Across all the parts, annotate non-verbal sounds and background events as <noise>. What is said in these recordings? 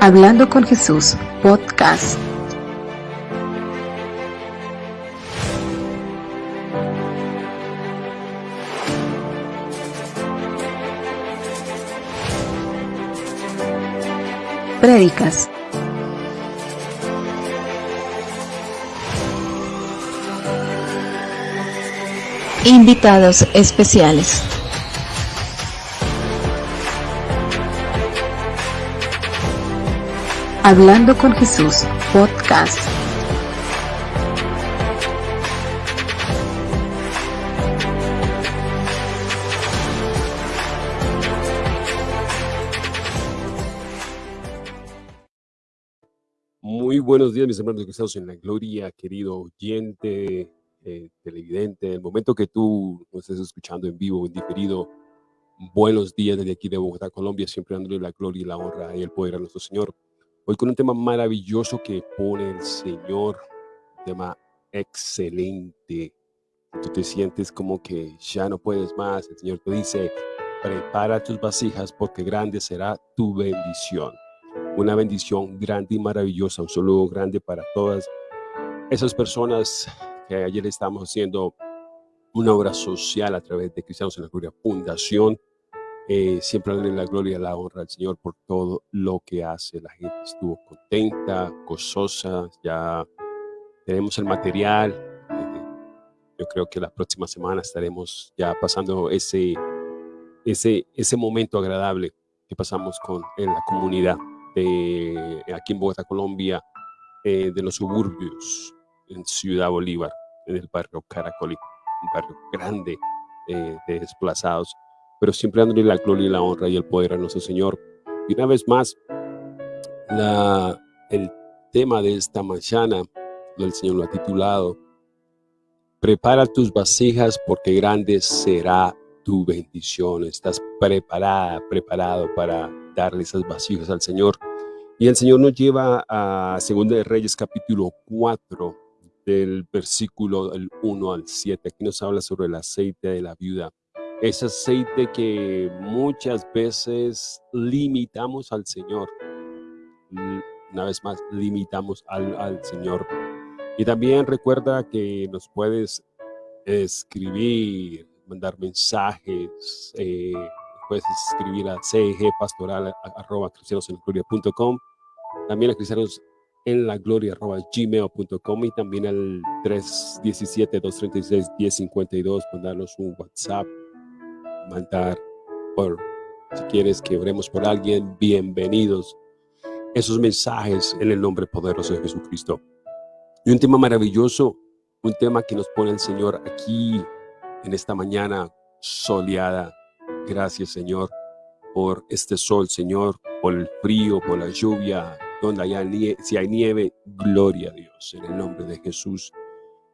Hablando con Jesús, podcast. Prédicas. Invitados especiales. Hablando con Jesús, podcast. Muy buenos días, mis hermanos cristianos en la gloria, querido oyente, eh, televidente. El momento que tú nos estés escuchando en vivo, en diferido, buenos días desde aquí de Bogotá, Colombia, siempre dándole la gloria y la honra y el poder a nuestro Señor. Hoy con un tema maravilloso que pone el Señor, un tema excelente. Tú te sientes como que ya no puedes más. El Señor te dice, prepara tus vasijas porque grande será tu bendición. Una bendición grande y maravillosa, un saludo grande para todas esas personas que ayer estamos haciendo una obra social a través de Cristianos en la Gloria Fundación eh, siempre darle la gloria y la honra al Señor por todo lo que hace. La gente estuvo contenta, gozosa, ya tenemos el material. Eh, yo creo que la próxima semana estaremos ya pasando ese, ese, ese momento agradable que pasamos con en la comunidad de aquí en Bogotá, Colombia, eh, de los suburbios en Ciudad Bolívar, en el barrio Caracolí, un barrio grande de desplazados pero siempre dándole la gloria y la honra y el poder a nuestro Señor. Y una vez más, el tema de esta mañana, el Señor lo ha titulado, Prepara tus vasijas porque grande será tu bendición. Estás preparada, preparado para darle esas vasijas al Señor. Y el Señor nos lleva a 2 de Reyes capítulo 4, del versículo del 1 al 7. Aquí nos habla sobre el aceite de la viuda ese aceite que muchas veces limitamos al Señor. Una vez más, limitamos al, Señor. Y también recuerda que nos puedes escribir, mandar mensajes, eh, puedes escribir a pastoral arroba también a cristianos en la gloria arroba gmail.com y también al 317-236-1052, mandarnos un WhatsApp mandar por, si quieres que oremos por alguien, bienvenidos. Esos mensajes en el nombre poderoso de Jesucristo. Y un tema maravilloso, un tema que nos pone el Señor aquí en esta mañana soleada. Gracias, Señor, por este sol, Señor, por el frío, por la lluvia, donde haya nieve, si hay nieve, gloria a Dios, en el nombre de Jesús.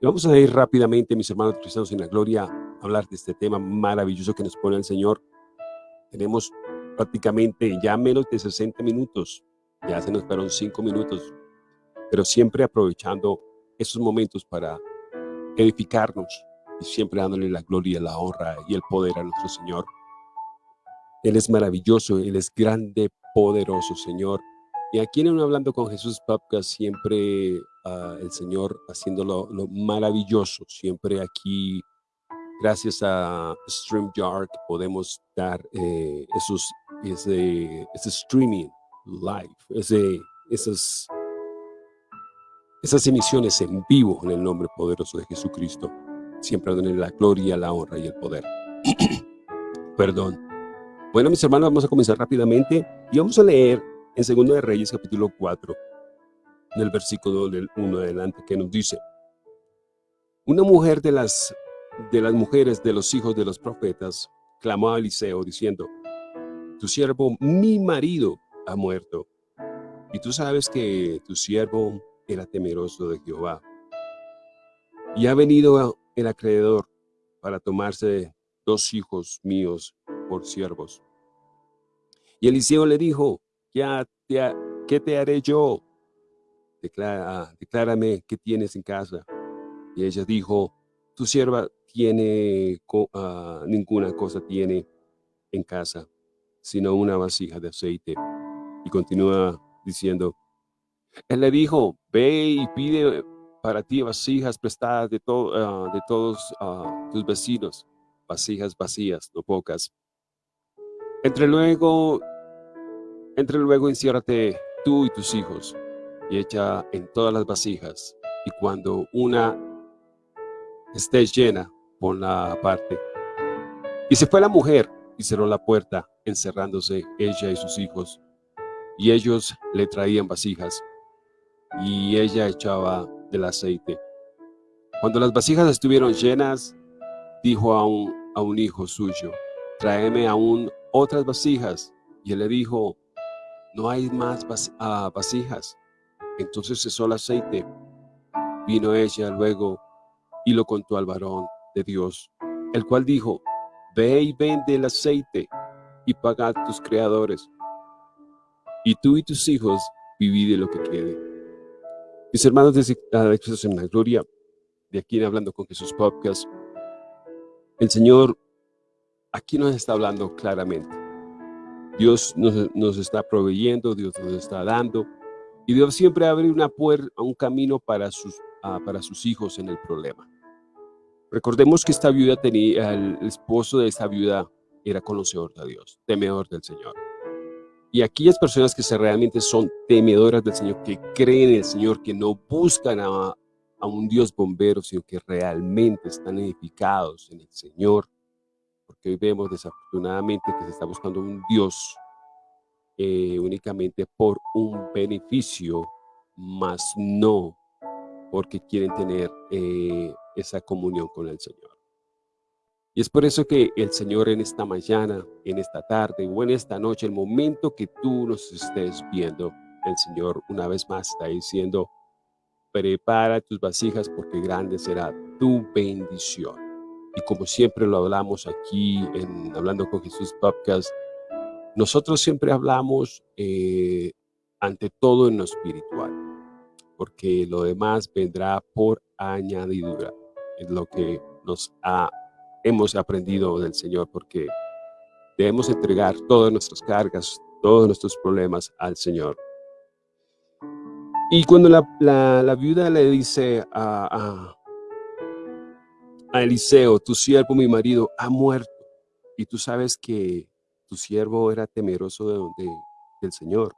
Vamos a ir rápidamente, mis hermanos cristianos en la gloria, hablar de este tema maravilloso que nos pone el Señor. Tenemos prácticamente ya menos de 60 minutos, ya se nos fueron 5 minutos, pero siempre aprovechando esos momentos para edificarnos y siempre dándole la gloria, la honra y el poder a nuestro Señor. Él es maravilloso, Él es grande, poderoso, Señor. Y aquí en Hablando con Jesús Podcast siempre uh, el Señor haciéndolo lo maravilloso, siempre aquí gracias a StreamYard podemos dar eh, esos, ese, streaming live, ese, esas, esas emisiones en vivo en el nombre poderoso de Jesucristo. Siempre en la gloria, la honra y el poder. <clears throat> Perdón. Bueno, mis hermanos, vamos a comenzar rápidamente y vamos a leer en Segundo de Reyes, capítulo 4, en el versículo del 1 adelante, que nos dice, una mujer de las de las mujeres de los hijos de los profetas, clamó a Eliseo diciendo, tu siervo, mi marido, ha muerto. Y tú sabes que tu siervo era temeroso de Jehová. Y ha venido el acreedor para tomarse dos hijos míos por siervos. Y Eliseo le dijo, ¿qué te haré yo? Declara, declárame qué tienes en casa. Y ella dijo, tu sierva tiene, ah, ninguna cosa tiene en casa, sino una vasija de aceite. Y continúa diciendo, él le dijo, ve y pide para ti vasijas prestadas de, ah, todos ah, tus vecinos, vasijas vacías, no pocas. Entre luego, entre luego enciérrate tú y tus hijos y echa en todas las vasijas y cuando una esté llena, ponla aparte. Y se fue la mujer y cerró la puerta, encerrándose ella y sus hijos. Y ellos le traían vasijas, y ella echaba del aceite. Cuando las vasijas estuvieron llenas, dijo a un, a un hijo suyo, tráeme aún otras vasijas. Y él le dijo, no hay más ah, vasijas. Entonces cesó el aceite. Vino ella luego y lo contó al varón de Dios, el cual dijo, Ve y vende el aceite y paga a tus creadores, y tú y tus hijos vivid de lo que quede. Mis hermanos de Jesús en la Gloria, de aquí en Hablando con Jesús Podcast, el Señor aquí nos está hablando claramente. Dios nos, está proveyendo, Dios nos está dando, y Dios siempre abre una puerta, un camino para sus, ah, para sus hijos en el problema. Recordemos que esta viuda tenía, el esposo de esta viuda era conocedor de Dios, temedor del Señor. Y aquellas personas que realmente son temedoras del Señor, que creen en el Señor, que no buscan a, un Dios bombero, sino que realmente están edificados en el Señor, porque hoy vemos desafortunadamente que se está buscando un Dios eh, únicamente por un beneficio, más no porque quieren tener eh, esa comunión con el Señor. Y es por eso que el Señor en esta mañana, en esta tarde o en esta noche, el momento que tú nos estés viendo, el Señor una vez más está diciendo, prepara tus vasijas porque grande será tu bendición. Y como siempre lo hablamos aquí en Hablando con Jesús Podcast, nosotros siempre hablamos eh, ante todo en lo espiritual, porque lo demás vendrá por añadidura es lo que nos ha, hemos aprendido del Señor, porque debemos entregar todas nuestras cargas, todos nuestros problemas al Señor. Y cuando la, viuda le dice a, a, Eliseo, tu siervo, mi marido, ha muerto, y tú sabes que tu siervo era temeroso de, del Señor,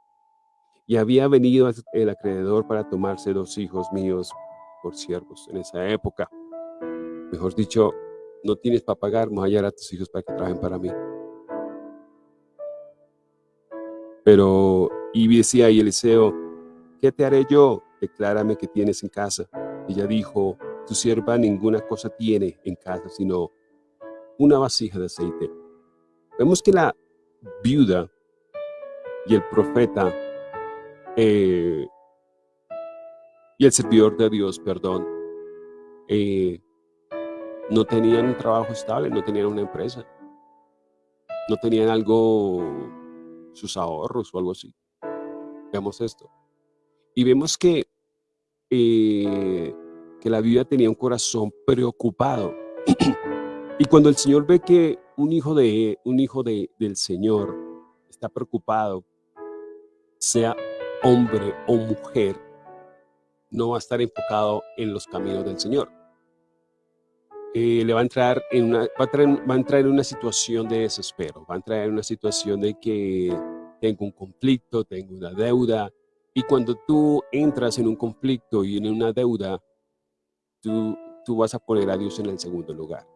y había venido el acreedor para tomarse dos hijos míos por siervos en esa época. Mejor dicho, no tienes para pagar, más allá a tus hijos para que trabajen para mí. Pero, y decía y Eliseo, ¿qué te haré yo? Declárame que tienes en casa. Ella dijo, tu sierva ninguna cosa tiene en casa, sino una vasija de aceite. Vemos que la viuda y el profeta eh, y el servidor de Dios, perdón, eh, no tenían un trabajo estable, no tenían una empresa, no tenían algo, sus ahorros o algo así. Veamos esto. Y vemos que, eh, que la vida tenía un corazón preocupado. <clears throat> y cuando el Señor ve que un hijo, de, un hijo de, del Señor está preocupado, sea hombre o mujer, no va a estar enfocado en los caminos del Señor. Eh, le va a entrar en una, va a, entrar en una situación de desespero, va a entrar en una situación de que tengo un conflicto, tengo una deuda, y cuando tú entras en un conflicto y en una deuda, tú, tú vas a poner a Dios en el segundo lugar.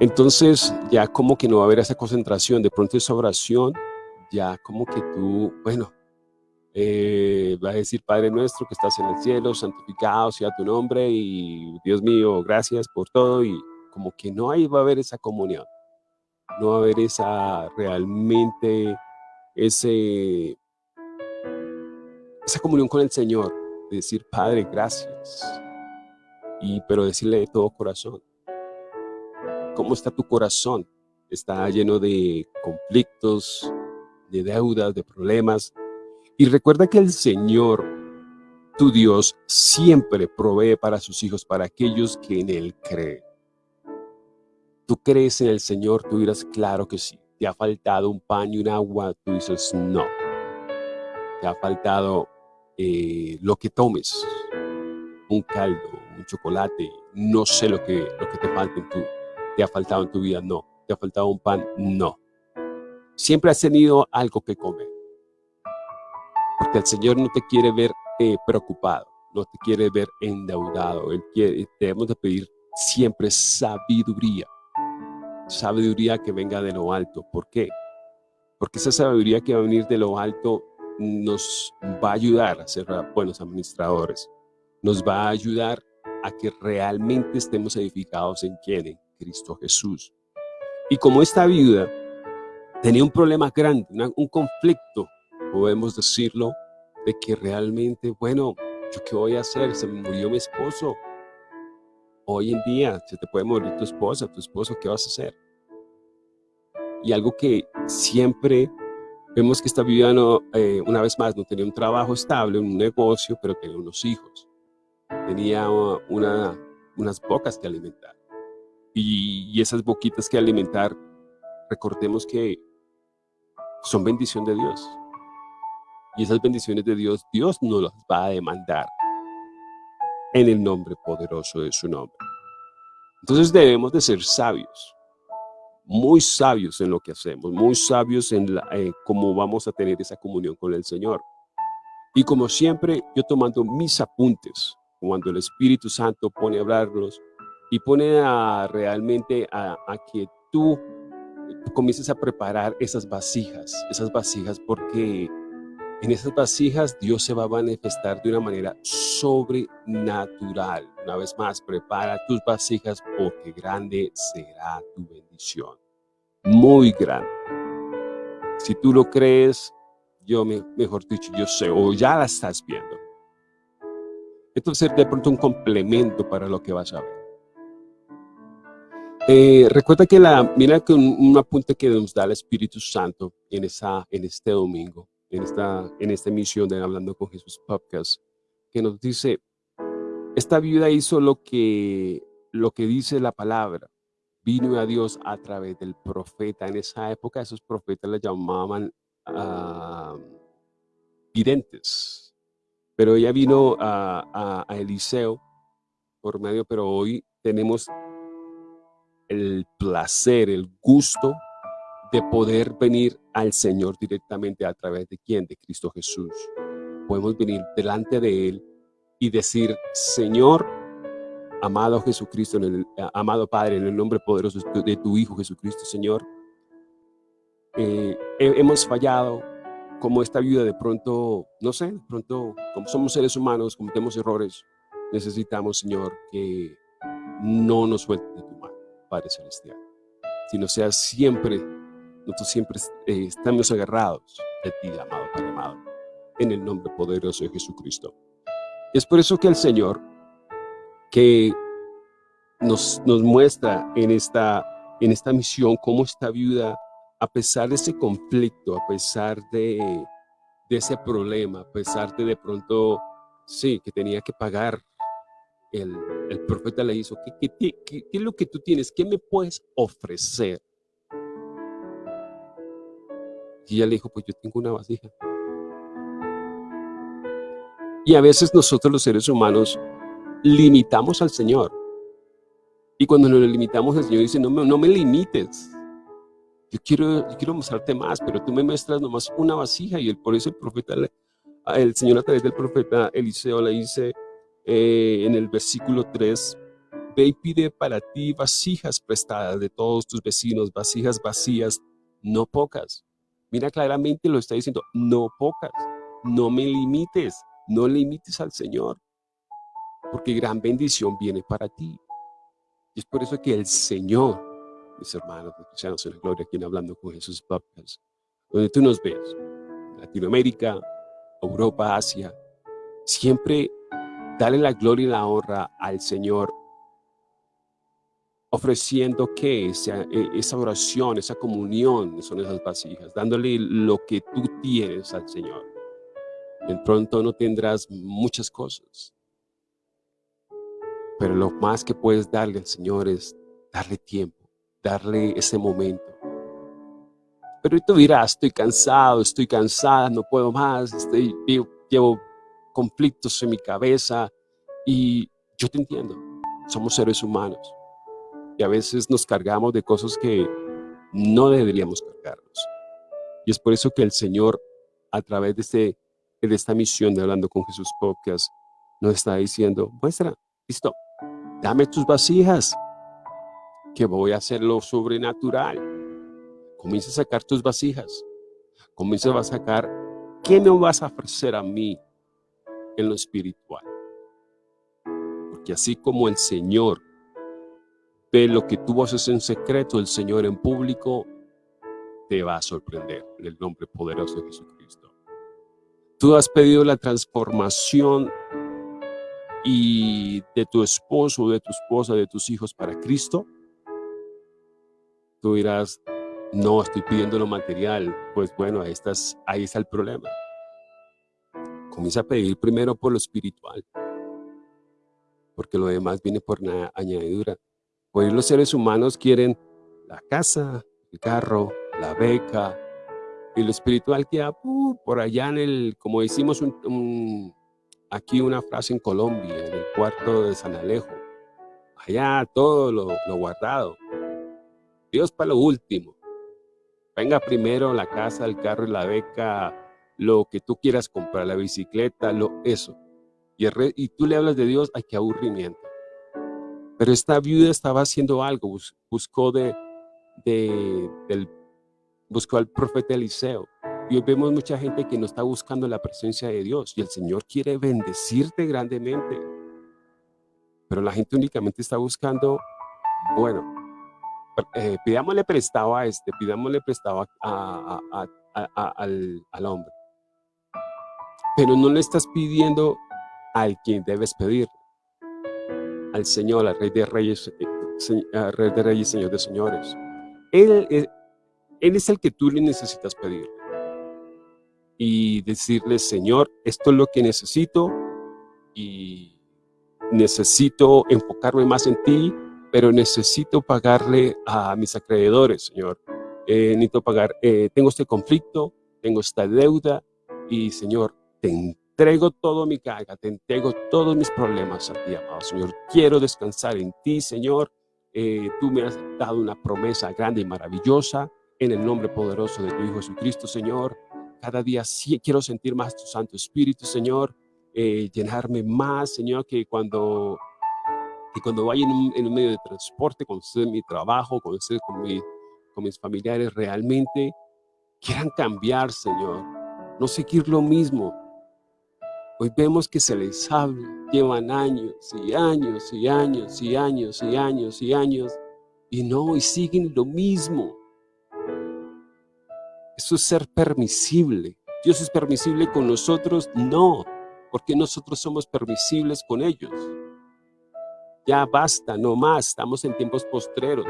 Entonces ya como que no va a haber esa concentración, de pronto esa oración, ya como que tú, bueno, eh, va a decir, Padre nuestro que estás en el cielo, santificado sea tu nombre y Dios mío, gracias por todo y como que no ahí va a haber esa comunión, no va a haber esa realmente, ese, esa comunión con el Señor, de decir, Padre, gracias, y pero decirle de todo corazón, ¿cómo está tu corazón? Está lleno de conflictos, de deudas, de problemas, y recuerda que el Señor, tu Dios, siempre provee para sus hijos, para aquellos que en Él creen. Tú crees en el Señor, tú dirás, claro que sí. Te ha faltado un pan y un agua, tú dices, no. te ha faltado eh, lo que tomes, un caldo, un chocolate, no sé lo que, lo que te falta en tu, te ha faltado en tu vida, no. ¿Te ha faltado un pan? No. Siempre has tenido algo que comer. Porque el Señor no te quiere ver eh, preocupado, no te quiere ver endeudado. Él quiere, debemos de pedir siempre sabiduría. Sabiduría que venga de lo alto. ¿Por qué? Porque esa sabiduría que va a venir de lo alto nos va a ayudar a ser buenos administradores. Nos va a ayudar a que realmente estemos edificados en quién? En Cristo Jesús. Y como esta viuda tenía un problema grande, un conflicto, podemos decirlo, de que realmente, bueno, ¿yo qué voy a hacer? Se me murió mi esposo. Hoy en día se te puede morir tu esposa, tu esposo, ¿qué vas a hacer? Y algo que siempre vemos que esta viuda, no, eh, una vez más, no tenía un trabajo estable, un negocio, pero tenía unos hijos. Tenía una, unas bocas que alimentar y, esas boquitas que alimentar, recordemos que son bendición de Dios. Y esas bendiciones de Dios, Dios no las va a demandar en el nombre poderoso de su nombre. Entonces debemos de ser sabios, muy sabios en lo que hacemos, muy sabios en eh, cómo vamos a tener esa comunión con el Señor. Y como siempre, yo tomando mis apuntes, cuando el Espíritu Santo pone a hablarlos, y pone realmente a, que tú comiences a preparar esas vasijas, esas vasijas porque en esas vasijas Dios se va a manifestar de una manera sobrenatural. Una vez más, prepara tus vasijas porque grande será tu bendición. Muy grande. Si tú lo crees, yo, mejor dicho, yo sé, o ya la estás viendo. Entonces, de pronto un complemento para lo que vas a ver. Eh, recuerda que la, mira que un, apunte que nos da el Espíritu Santo en, esa, en este domingo, en esta, en esta emisión de Hablando con Jesús Podcast, que nos dice, esta viuda hizo lo que, lo que dice la palabra, vino a Dios a través del profeta. En esa época esos profetas le llamaban uh, videntes, pero ella vino a, a Eliseo por medio, pero hoy tenemos el placer, el gusto de poder venir al Señor directamente a través de quién, de Cristo Jesús. Podemos venir delante de Él y decir, Señor, amado Jesucristo, en el, amado Padre, en el nombre poderoso de tu Hijo Jesucristo, Señor, eh, hemos fallado, como esta vida de pronto, no sé, de pronto, como somos seres humanos, cometemos errores, necesitamos, Señor, que no nos suelte de tu Padre Celestial, sino sea siempre, nosotros siempre eh, estamos agarrados de ti, amado Padre amado, en el nombre poderoso de Jesucristo. Es por eso que el Señor, que nos, nos muestra en esta, en esta misión cómo esta viuda, a pesar de ese conflicto, a pesar de, de ese problema, a pesar de de pronto, sí, que tenía que pagar el, profeta le hizo, ¿qué, qué, es lo que tú tienes? ¿Qué me puedes ofrecer? Y ella le dijo, pues yo tengo una vasija. Y a veces nosotros los seres humanos limitamos al Señor. Y cuando nos limitamos, el Señor dice, no me, no me limites. Yo quiero, yo quiero mostrarte más, pero tú me muestras nomás una vasija. Y el, por eso el profeta, el Señor a través del profeta Eliseo le dice, eh, en el versículo 3, ve y pide para ti vasijas prestadas de todos tus vecinos, vasijas vacías, no pocas. Mira claramente lo está diciendo, no pocas, no me limites, no limites al Señor, porque gran bendición viene para ti. Es por eso que el Señor, mis hermanos, cristianos en la gloria, quien hablando con Jesús Podcast, donde tú nos ves, Latinoamérica, Europa, Asia, siempre Dale la gloria y la honra al Señor, ofreciendo que esa, e, esa oración, esa comunión son esas vasijas, dándole lo que tú tienes al Señor. De pronto no tendrás muchas cosas, pero lo más que puedes darle al Señor es darle tiempo, darle ese momento. Pero tú dirás, estoy cansado, estoy cansada, no puedo más, estoy, llevo conflictos en mi cabeza y yo te entiendo, somos seres humanos y a veces nos cargamos de cosas que no deberíamos cargarnos. Y es por eso que el Señor, a través de, este, de esta misión de Hablando con Jesús Podcast, nos está diciendo, muestra, listo, dame tus vasijas, que voy a hacer lo sobrenatural. Comienza a sacar tus vasijas. Comienza a sacar, ¿qué me vas a ofrecer a mí en lo espiritual? Porque así como el Señor ve lo que tú haces en secreto, el Señor en público te va a sorprender en el nombre poderoso de Jesucristo. Tú has pedido la transformación y de tu esposo, de tu esposa, de tus hijos para Cristo. Tú dirás, no, estoy pidiendo lo material. Pues bueno, ahí, estás, ahí está el problema. Comienza a pedir primero por lo espiritual, porque lo demás viene por una añadidura. Hoy los seres humanos quieren la casa, el carro, la beca, y lo espiritual queda uh, por allá en el, como decimos aquí una frase en Colombia, en el cuarto de San Alejo. Allá todo lo, guardado. Dios para lo último. Venga primero la casa, el carro y la beca, lo que tú quieras comprar, la bicicleta, lo eso. Y, y tú le hablas de Dios, ay, qué aburrimiento. Pero esta viuda estaba haciendo algo, buscó, de, del, buscó al profeta Eliseo. Y hoy vemos mucha gente que no está buscando la presencia de Dios y el Señor quiere bendecirte grandemente. Pero la gente únicamente está buscando, bueno, eh, pidámosle prestado a este, pidámosle prestado al, al hombre. Pero no le estás pidiendo al quien debes pedir al Señor, al Rey de Reyes, eh, Rey de Reyes, Señor de Señores. Él, él, es el que tú le necesitas pedir. Y decirle, Señor, esto es lo que necesito y necesito enfocarme más en ti, pero necesito pagarle a mis acreedores, Señor. Eh, necesito pagar, eh, tengo este conflicto, tengo esta deuda y, Señor, te entrego todo mi carga, te entrego todos mis problemas a ti, amado Señor. Quiero descansar en ti, Señor. Eh, tú me has dado una promesa grande y maravillosa en el nombre poderoso de tu Hijo Jesucristo, Señor. Cada día sí quiero sentir más tu Santo Espíritu, Señor. Eh, llenarme más, Señor, que cuando, que cuando vaya en un, medio de transporte, cuando esté en mi trabajo, cuando esté con, mi, con mis familiares, realmente quieran cambiar, Señor. No seguir lo mismo, Hoy vemos que se les habla, llevan años y años y años y años y años y años y no, y siguen lo mismo. Eso es ser permisible. ¿Dios es permisible con nosotros? No, porque nosotros somos permisibles con ellos. Ya basta, no más, estamos en tiempos postreros.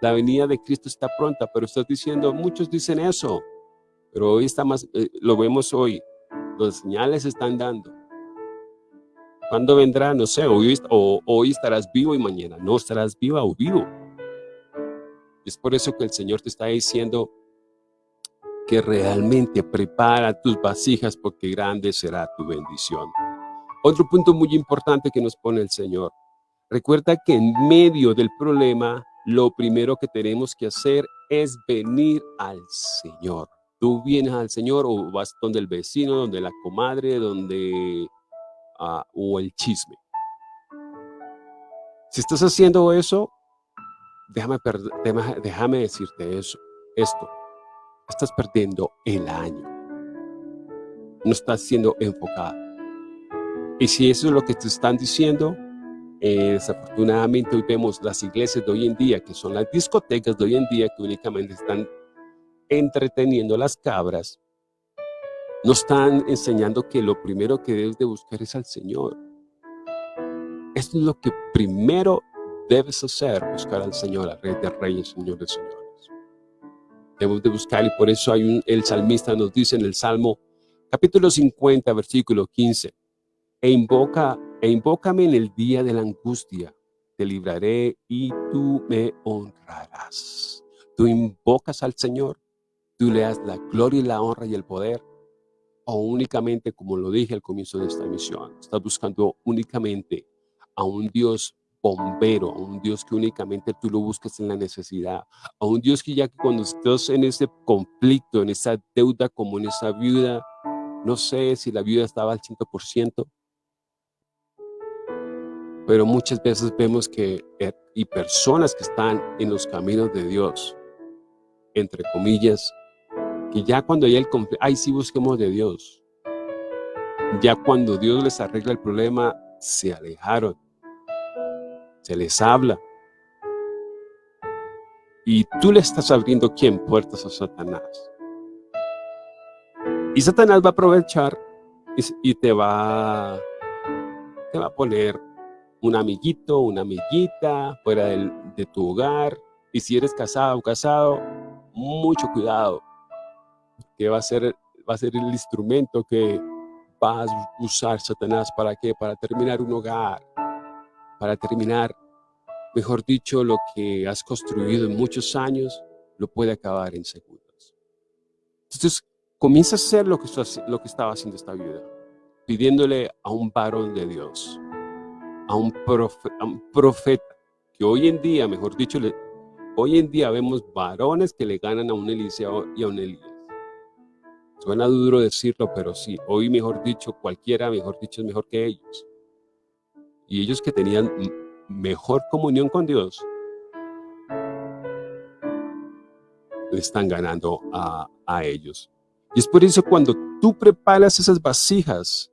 La venida de Cristo está pronta, pero estás diciendo, muchos dicen eso, pero hoy está más, eh, lo vemos hoy, los señales están dando. ¿Cuándo vendrá? No sé, hoy, o, hoy estarás vivo y mañana no estarás viva o vivo. Es por eso que el Señor te está diciendo que realmente prepara tus vasijas porque grande será tu bendición. Otro punto muy importante que nos pone el Señor. Recuerda que en medio del problema, lo primero que tenemos que hacer es venir al Señor. Tú vienes al Señor o vas donde el vecino, donde la comadre, donde... Ah, o el chisme. Si estás haciendo eso, déjame, déjame decirte eso, esto. Estás perdiendo el año. No estás siendo enfocado. Y si eso es lo que te están diciendo, eh, desafortunadamente hoy vemos las iglesias de hoy en día, que son las discotecas de hoy en día, que únicamente están entreteniendo las cabras, nos están enseñando que lo primero que debes de buscar es al Señor. Esto es lo que primero debes hacer, buscar al Señor, al Rey de Reyes, Señor de Señores. Debemos de buscar y por eso hay un, el salmista nos dice en el Salmo capítulo 50, versículo 15, e invoca, e invócame en el día de la angustia, te libraré y tú me honrarás. Tú invocas al Señor, tú le das la gloria y la honra y el poder, o únicamente, como lo dije al comienzo de esta emisión, estás buscando únicamente a un Dios bombero, a un Dios que únicamente tú lo buscas en la necesidad, a un Dios que ya cuando estás en ese conflicto, en esa deuda como en esa viuda, no sé si la viuda estaba al 100%, pero muchas veces vemos que eh, y personas que están en los caminos de Dios, entre comillas, que ya cuando hay el conflicto, ay, sí busquemos de Dios. Ya cuando Dios les arregla el problema, se alejaron. Se les habla. Y tú le estás abriendo, ¿quién? Puertas a Satanás. Y Satanás va a aprovechar y, te va, te va a poner un amiguito, una amiguita fuera de tu hogar. Y si eres casado o casado, mucho cuidado, que va a ser, va a ser el instrumento que va a usar Satanás para qué? Para terminar un hogar, para terminar, mejor dicho, lo que has construido en muchos años, lo puede acabar en segundos. Entonces, comienza a hacer lo que, lo que estaba haciendo esta vida, pidiéndole a un varón de Dios, a un, a un profeta, que hoy en día, mejor dicho, hoy en día vemos varones que le ganan a un Eliseo y a un Elías. Suena duro decirlo, pero sí, hoy mejor dicho, cualquiera, mejor dicho, es mejor que ellos. Y ellos que tenían mejor comunión con Dios, le están ganando a, a ellos. Y es por eso cuando tú preparas esas vasijas,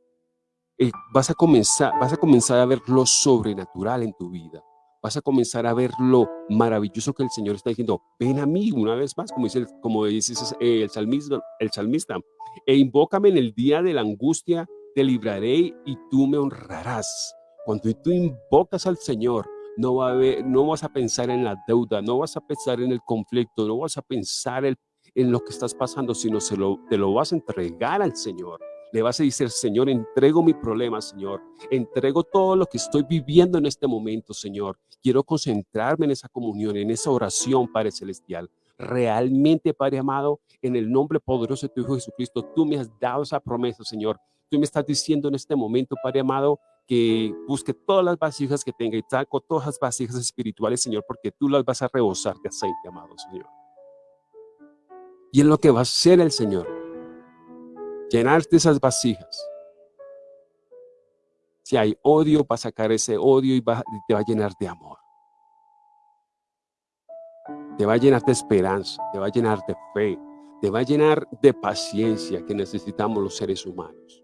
eh, vas, a comenzar, vas a comenzar a ver lo sobrenatural en tu vida. Vas a comenzar a ver lo maravilloso que el Señor está diciendo. Ven a mí una vez más, como dice, como dice el, salmista, el salmista. E invócame en el día de la angustia, te libraré y tú me honrarás. Cuando tú invocas al Señor, no, va a no vas a pensar en la deuda, no vas a pensar en el conflicto, no vas a pensar en en lo que estás pasando, sino se lo, te lo vas a entregar al Señor. Le vas a decir, Señor, entrego mi problema, Señor. Entrego todo lo que estoy viviendo en este momento, Señor. Quiero concentrarme en esa comunión, en esa oración, Padre Celestial. Realmente, Padre amado, en el nombre poderoso de tu Hijo Jesucristo, tú me has dado esa promesa, Señor. Tú me estás diciendo en este momento, Padre amado, que busque todas las vasijas que tenga y saco todas las vasijas espirituales, Señor, porque tú las vas a rebosar de aceite, amado Señor. Y es lo que va a hacer el Señor. Llenarte esas vasijas. Si hay odio, va a sacar ese odio y, te va a llenar de amor. Te va a llenar de esperanza, te va a llenar de fe, te va a llenar de paciencia que necesitamos los seres humanos.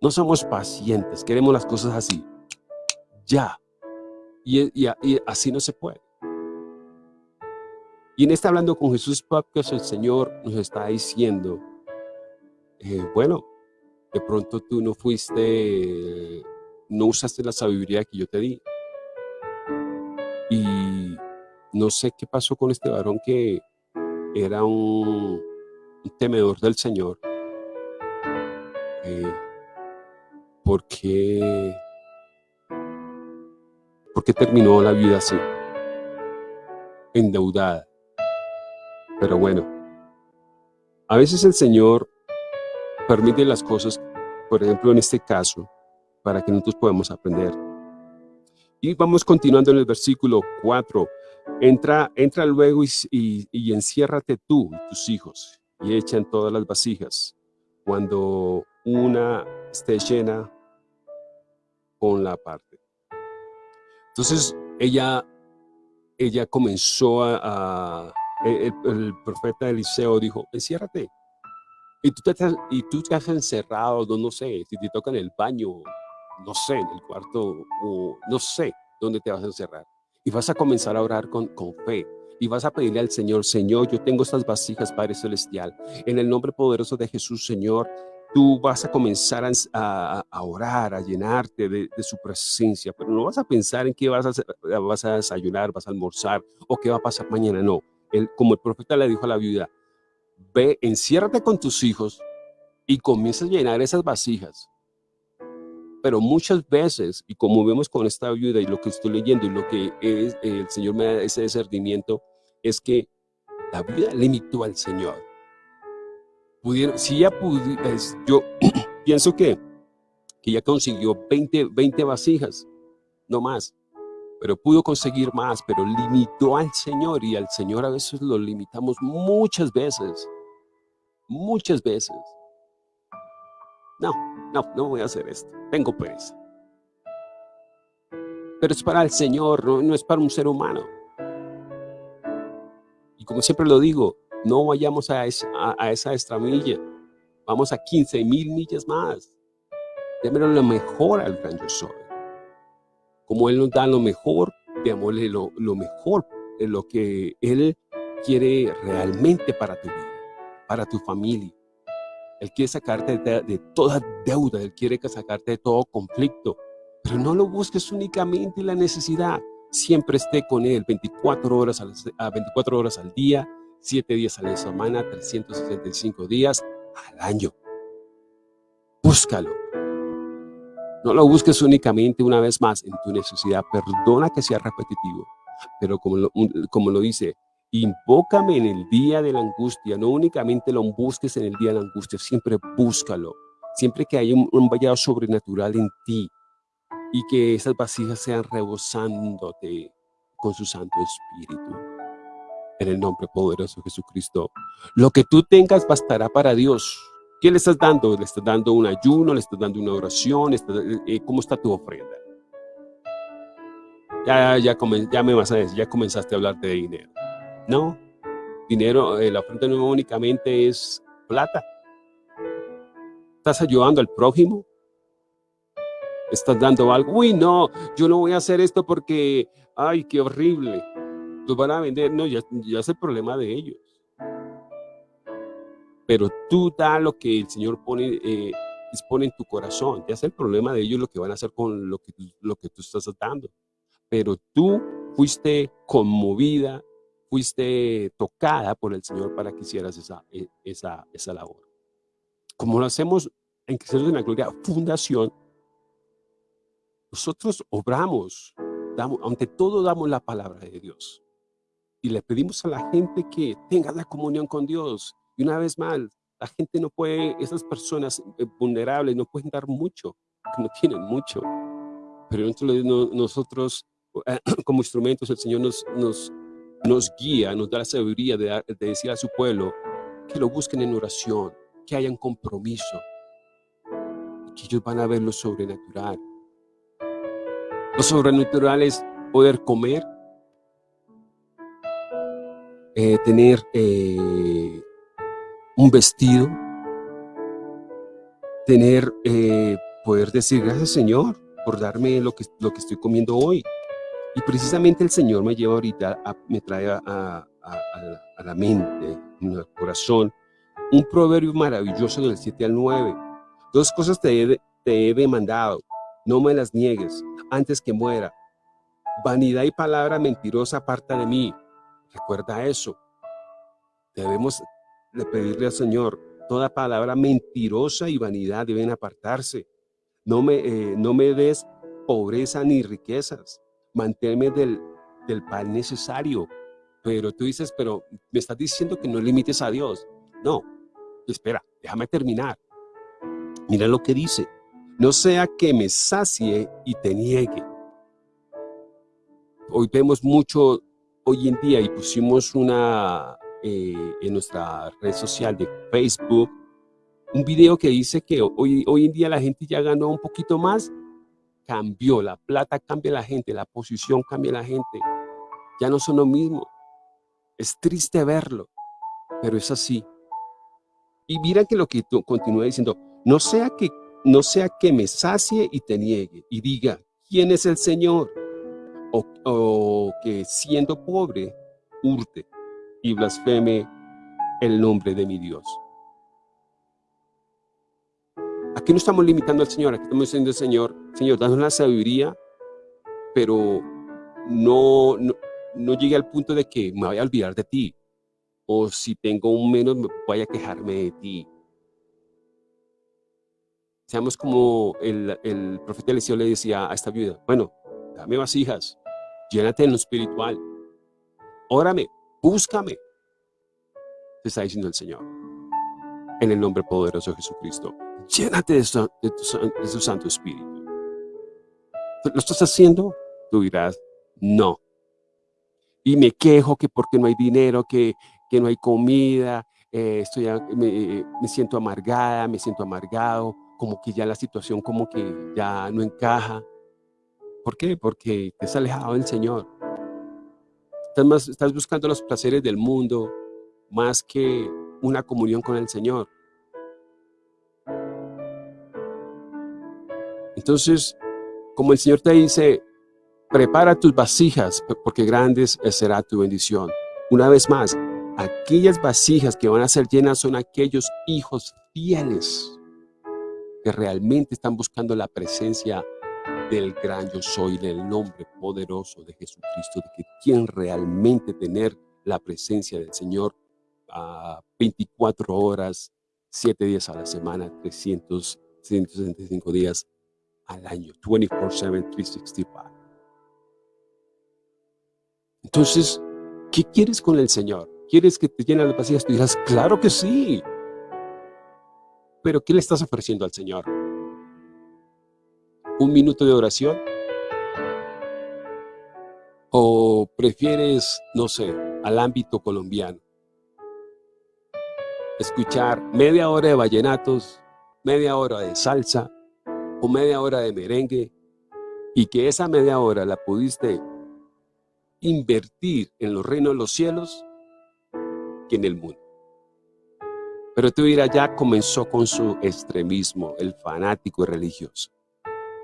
No somos pacientes, queremos las cosas así. Ya. Y, y así no se puede. Y en este Hablando con Jesús Podcast, el Señor nos está diciendo, bueno, de pronto tú no fuiste, no usaste la sabiduría que yo te di. Y no sé qué pasó con este varón que era un, temedor del Señor. Eh, ¿Por qué terminó la vida así? Endeudada. Pero bueno, a veces el Señor permite las cosas, por ejemplo en este caso, para que nosotros podamos aprender. Y vamos continuando en el versículo 4. Entra, entra luego y, enciérrate tú y tus hijos y echan todas las vasijas. Cuando una esté llena, con la parte. Entonces ella, ella comenzó a el, profeta Eliseo dijo, enciérrate. Y tú, te, y tú te has encerrado, no, no sé, si te toca en el baño, no sé, en el cuarto, o no sé dónde te vas a encerrar. Y vas a comenzar a orar con, con fe. Y vas a pedirle al Señor, Señor, yo tengo estas vasijas, Padre Celestial. En el nombre poderoso de Jesús, Señor, tú vas a comenzar a, a, orar, a llenarte de, de, su presencia, pero no vas a pensar en qué vas a, hacer, vas a desayunar, vas a almorzar o qué va a pasar mañana, no como el profeta le dijo a la viuda, ve, enciérrate con tus hijos y comienza a llenar esas vasijas. Pero muchas veces, y como vemos con esta viuda y lo que estoy leyendo y lo que es, el Señor me da ese discernimiento, es que La viuda limitó al Señor. Pudieron, si ya pudiera, yo <clears throat> pienso que, que ya consiguió 20, 20 vasijas, no más pero pudo conseguir más, pero limitó al Señor y al Señor a veces lo limitamos muchas veces, muchas veces. No, no, no voy a hacer esto, tengo pereza. Pero es para el Señor, no, es para un ser humano. Y como siempre lo digo, no vayamos a esa, a, milla, vamos a 15 mil millas más. Démelo lo mejor al gran yo soy como Él nos da lo mejor, démosle lo, lo mejor, de lo que Él quiere realmente para tu vida, para tu familia. Él quiere sacarte de, toda deuda, Él quiere sacarte de todo conflicto, pero no lo busques únicamente en la necesidad. Siempre esté con Él 24 horas, al, a 24 horas al día, 7 días a la semana, 365 días al año. Búscalo. No lo busques únicamente una vez más en tu necesidad. Perdona que sea repetitivo. Pero como lo, como lo dice, invócame en el día de la angustia. No únicamente lo busques en el día de la angustia, siempre búscalo. Siempre que haya un, vallado sobrenatural en ti y que esas vasijas sean rebosándote con su Santo Espíritu. En el nombre poderoso de Jesucristo. Lo que tú tengas bastará para Dios. ¿Qué le estás dando? ¿Le estás dando un ayuno? ¿Le estás dando una oración? Eh, ¿Cómo está tu ofrenda? Ya, ya, ya me vas a decir, ya comenzaste a hablar de dinero. No, dinero, eh, la ofrenda no únicamente es plata. ¿Estás ayudando al prójimo? ¿Estás dando algo? Uy, no, yo no voy a hacer esto porque, ay, qué horrible. Los van a vender. No, ya, ya es el problema de ellos pero tú da lo que el Señor pone, eh, dispone en tu corazón. Ya es el problema de ellos lo que van a hacer con lo que, lo que tú estás dando. Pero tú fuiste conmovida, fuiste tocada por el Señor para que hicieras esa, e, esa, esa labor. Como lo hacemos en Cristianos de la Gloria Fundación, nosotros obramos, damos, ante todo damos la palabra de Dios. Y le pedimos a la gente que tenga la comunión con Dios, y una vez más, la gente no puede, esas personas eh, vulnerables no pueden dar mucho, no tienen mucho. Pero nosotros, <clears throat> como instrumentos, el Señor nos, nos, guía, nos da la sabiduría de, de decir a su pueblo que lo busquen en oración, que hayan compromiso, que ellos van a ver lo sobrenatural. Lo sobrenatural es poder comer, eh, tener eh, un vestido, tener, eh, poder decir gracias Señor por darme lo que, lo que estoy comiendo hoy. Y precisamente el Señor me lleva ahorita, me trae a, a, a, la mente, al corazón, un proverbio maravilloso del 7 al 9. Dos cosas te he, te he demandado, no me las niegues antes que muera. Vanidad y palabra mentirosa aparta de mí. Recuerda eso. Debemos de pedirle al Señor, toda palabra mentirosa y vanidad deben apartarse. No me, eh, no me des pobreza ni riquezas. Manténme del, del pan necesario. Pero tú dices, pero me estás diciendo que no limites a Dios. No, espera, déjame terminar. Mira lo que dice. No sea que me sacie y te niegue. Hoy vemos mucho, hoy en día, y pusimos una, eh, en nuestra red social de Facebook, un video que dice que hoy, hoy en día la gente ya ganó un poquito más, cambió, la plata cambia la gente, la posición cambia la gente, ya no son lo mismo. Es triste verlo, pero es así. Y mira que lo que continúa diciendo, no sea que, no sea que me sacie y te niegue y diga, ¿quién es el Señor? O, o que siendo pobre, hurte y blasfeme el nombre de mi Dios. Aquí no estamos limitando al Señor, aquí estamos diciendo Señor, Señor, danos la sabiduría, pero no, no, llegue al punto de que me vaya a olvidar de ti, o si tengo un menos, me vaya a quejarme de ti. Seamos como el, el profeta Eliseo le decía a esta viuda, bueno, dame vasijas, llénate en lo espiritual, órame, búscame. te está diciendo el Señor. En el nombre poderoso de Jesucristo. Llénate de su, su Santo Espíritu. ¿Lo estás haciendo? Tú dirás, no. Y me quejo que porque no hay dinero, que, que no hay comida, eh, estoy, me, me, siento amargada, me siento amargado, como que ya la situación como que ya no encaja. ¿Por qué? Porque te has alejado del Señor. Estás, más, estás buscando los placeres del mundo más que una comunión con el Señor. Entonces, como el Señor te dice, prepara tus vasijas, porque grandes será tu bendición. Una vez más, aquellas vasijas que van a ser llenas son aquellos hijos fieles que realmente están buscando la presencia del gran yo soy, del nombre poderoso de Jesucristo, de que quieren realmente tener la presencia del Señor a 24 horas, 7 días a la semana, 300, 165 días al año, 24-7, 365. Entonces, ¿qué quieres con el Señor? ¿Quieres que te llenen las vasijas? Tú dirás, claro que sí. Pero ¿qué le estás ofreciendo al Señor? ¿Un minuto de oración? ¿O prefieres, no sé, al ámbito colombiano? Escuchar media hora de vallenatos, media hora de salsa, o media hora de merengue y que esa media hora la pudiste invertir en los reinos de los cielos que en el mundo. Pero tú dirás, ya comenzó con su extremismo, el fanático religioso.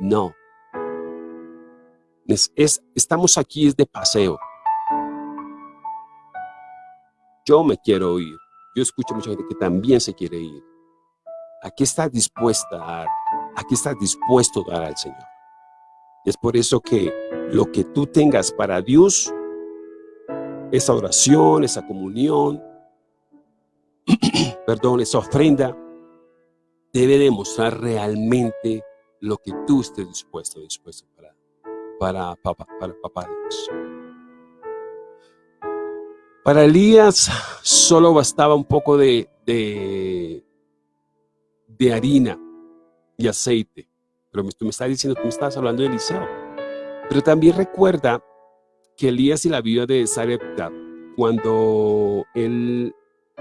No. Es, es, estamos aquí es de paseo. Yo me quiero ir. Yo escucho mucha gente que también se quiere ir. Aquí está dispuesta a dar? aquí estás dispuesto a dar al Señor. Es por eso que lo que tú tengas para Dios, esa oración, esa comunión, <clears throat> perdón, esa ofrenda, debe demostrar realmente lo que tú estés dispuesto, dispuesto para, para, papá, para papá Dios. Para Elías solo bastaba un poco de, de, de harina y aceite. Pero tú me estás diciendo, tú me estás hablando de Eliseo. Pero también recuerda que Elías y la viuda de Sarepta, cuando él,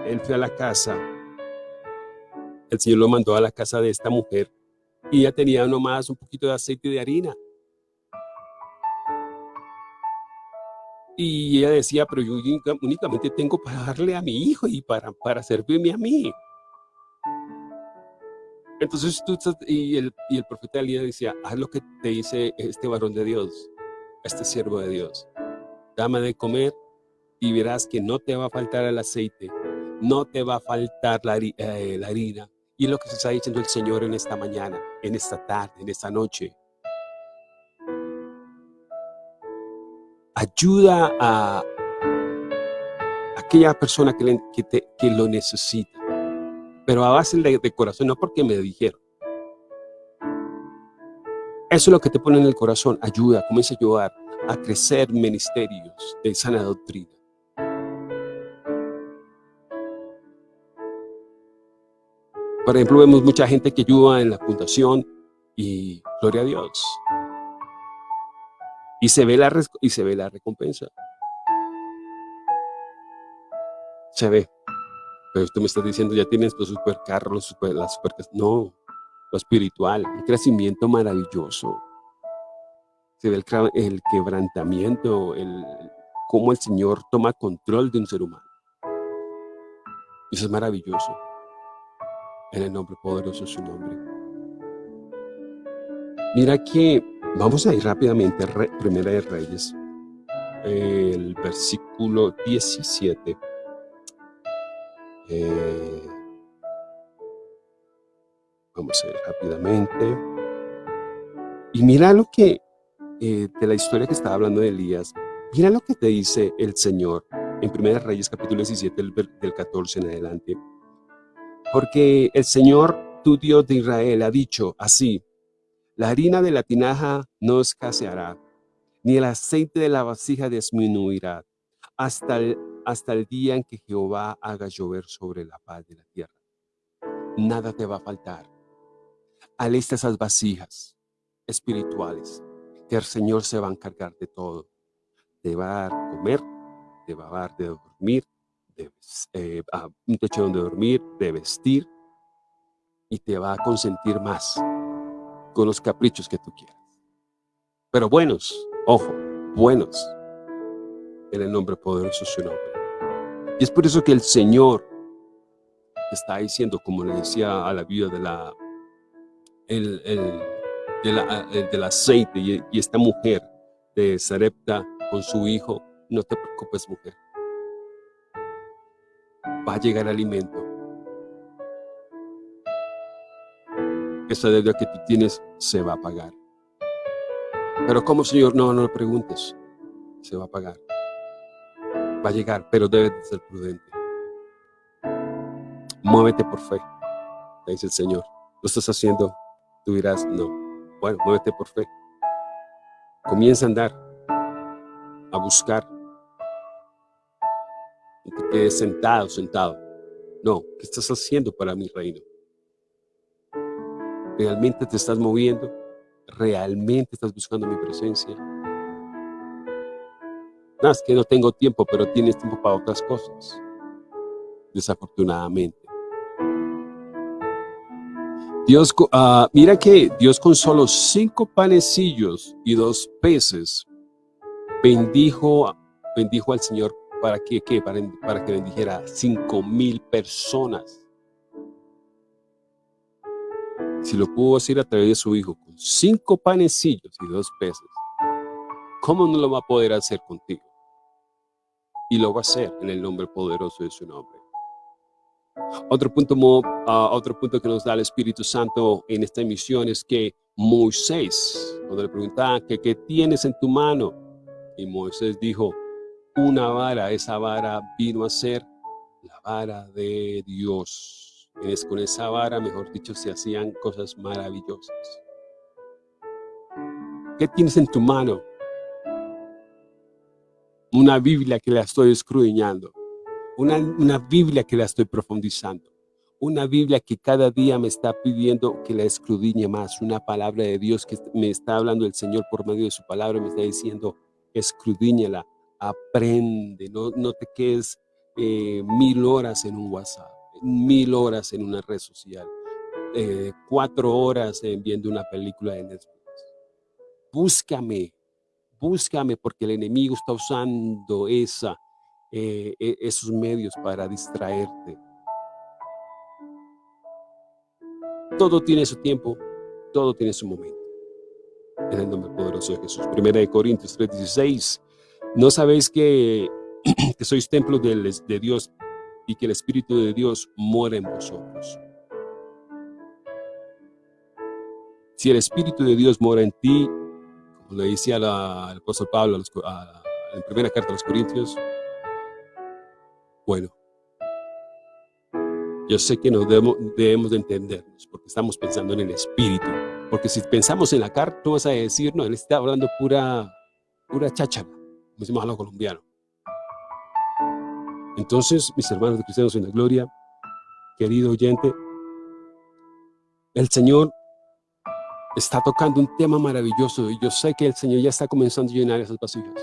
él fue a la casa, el Señor lo mandó a la casa de esta mujer y ella tenía nomás un poquito de aceite de harina. Y ella decía, pero yo únicamente tengo para darle a mi hijo y para, para servirme a mí. Entonces tú y el, y el profeta Elías decía, haz lo que te dice este varón de Dios, este siervo de Dios. Dame de comer y verás que no te va a faltar el aceite, no te va a faltar la, eh, la harina. Y lo que se está diciendo el Señor en esta mañana, en esta tarde, en esta noche. Ayuda a aquella persona que, te, que lo necesita pero a base de, corazón, no porque me dijeron. Eso es lo que te pone en el corazón, ayuda, comienza a ayudar a crecer ministerios de sana doctrina. Por ejemplo, vemos mucha gente que ayuda en la fundación y gloria a Dios. Y se ve la, y se ve la recompensa. Se ve. Pero tú me estás diciendo, ya tienes los supercarros, super, las supercas. No, lo espiritual, un crecimiento maravilloso. Se ve el, el quebrantamiento, el, cómo el Señor toma control de un ser humano. Eso es maravilloso. En el nombre poderoso de su nombre. Mira que vamos a ir rápidamente a Primera de Reyes, el versículo 17. Eh, vamos a ver rápidamente. Y mira lo que, eh, de la historia que estaba hablando de Elías, mira lo que te dice el Señor en 1 Reyes capítulo 17 del, 14 en adelante. Porque el Señor, tu Dios de Israel, ha dicho así, la harina de la tinaja no escaseará, ni el aceite de la vasija disminuirá, hasta el hasta el día en que Jehová haga llover sobre la paz de la tierra. Nada te va a faltar. Alista esas vasijas espirituales, que el Señor se va a encargar de todo. Te va a dar comer, te va a dar de dormir, de, eh, un techo donde dormir, de vestir, y te va a consentir más con los caprichos que tú quieras. Pero buenos, ojo, buenos, en el nombre poderoso de su nombre. Y es por eso que el Señor está diciendo, como le decía a la vida de la, el, del aceite y, esta mujer de Sarepta con su hijo, no te preocupes mujer, va a llegar alimento. Esa deuda que tú tienes se va a pagar. Pero ¿cómo, Señor? No, no lo preguntes. Se va a pagar. Va a llegar, pero debes ser prudente. Muévete por fe, dice el Señor. Lo estás haciendo, tú dirás, no. Bueno, muévete por fe. Comienza a andar, a buscar. No te quedes sentado, sentado. No, ¿qué estás haciendo para mi reino? ¿Realmente te estás moviendo? ¿Realmente estás buscando mi presencia? No, es que no tengo tiempo, pero tienes tiempo para otras cosas. Desafortunadamente. Dios, uh, mira que Dios con solo cinco panecillos y dos peces bendijo, bendijo al Señor para que, Para, que bendijera cinco mil personas. Si lo pudo hacer a través de su Hijo con cinco panecillos y dos peces, ¿cómo no lo va a poder hacer contigo? Y lo va a hacer en el nombre poderoso de su nombre. Otro punto, uh, otro punto que nos da el Espíritu Santo en esta emisión es que Moisés, cuando le preguntaban, ¿qué, ¿qué tienes en tu mano? Y Moisés dijo, una vara, esa vara vino a ser la vara de Dios con esa vara, mejor dicho, se hacían cosas maravillosas. ¿Qué tienes en tu mano? Una Biblia que la estoy escudriñando. Una, Biblia que la estoy profundizando. Una Biblia que cada día me está pidiendo que la escudriñe más. Una palabra de Dios que me está hablando el Señor por medio de su palabra. Me está diciendo, escudriñala, aprende. No, no te quedes eh, mil horas en un WhatsApp mil horas en una red social, eh, cuatro horas viendo una película de Netflix. Búscame, búscame porque el enemigo está usando esa, eh, e, esos medios para distraerte. Todo tiene su tiempo, todo tiene su momento. En el nombre poderoso de Jesús. Primera de Corintios 3:16. ¿No sabéis que, <clears throat> sois templos de, Dios y que el Espíritu de Dios muera en vosotros. Si el Espíritu de Dios mora en ti, como le decía el apóstol Pablo en la primera carta a los Corintios, bueno, yo sé que nos debemos, de entendernos, porque estamos pensando en el Espíritu. Porque si pensamos en la carta, tú vas a decir, no, él está hablando pura, pura cháchara, decimos a los colombianos. Entonces, mis hermanos de Cristianos en la Gloria, querido oyente, el Señor está tocando un tema maravilloso y yo sé que el Señor ya está comenzando a llenar esas vasijas.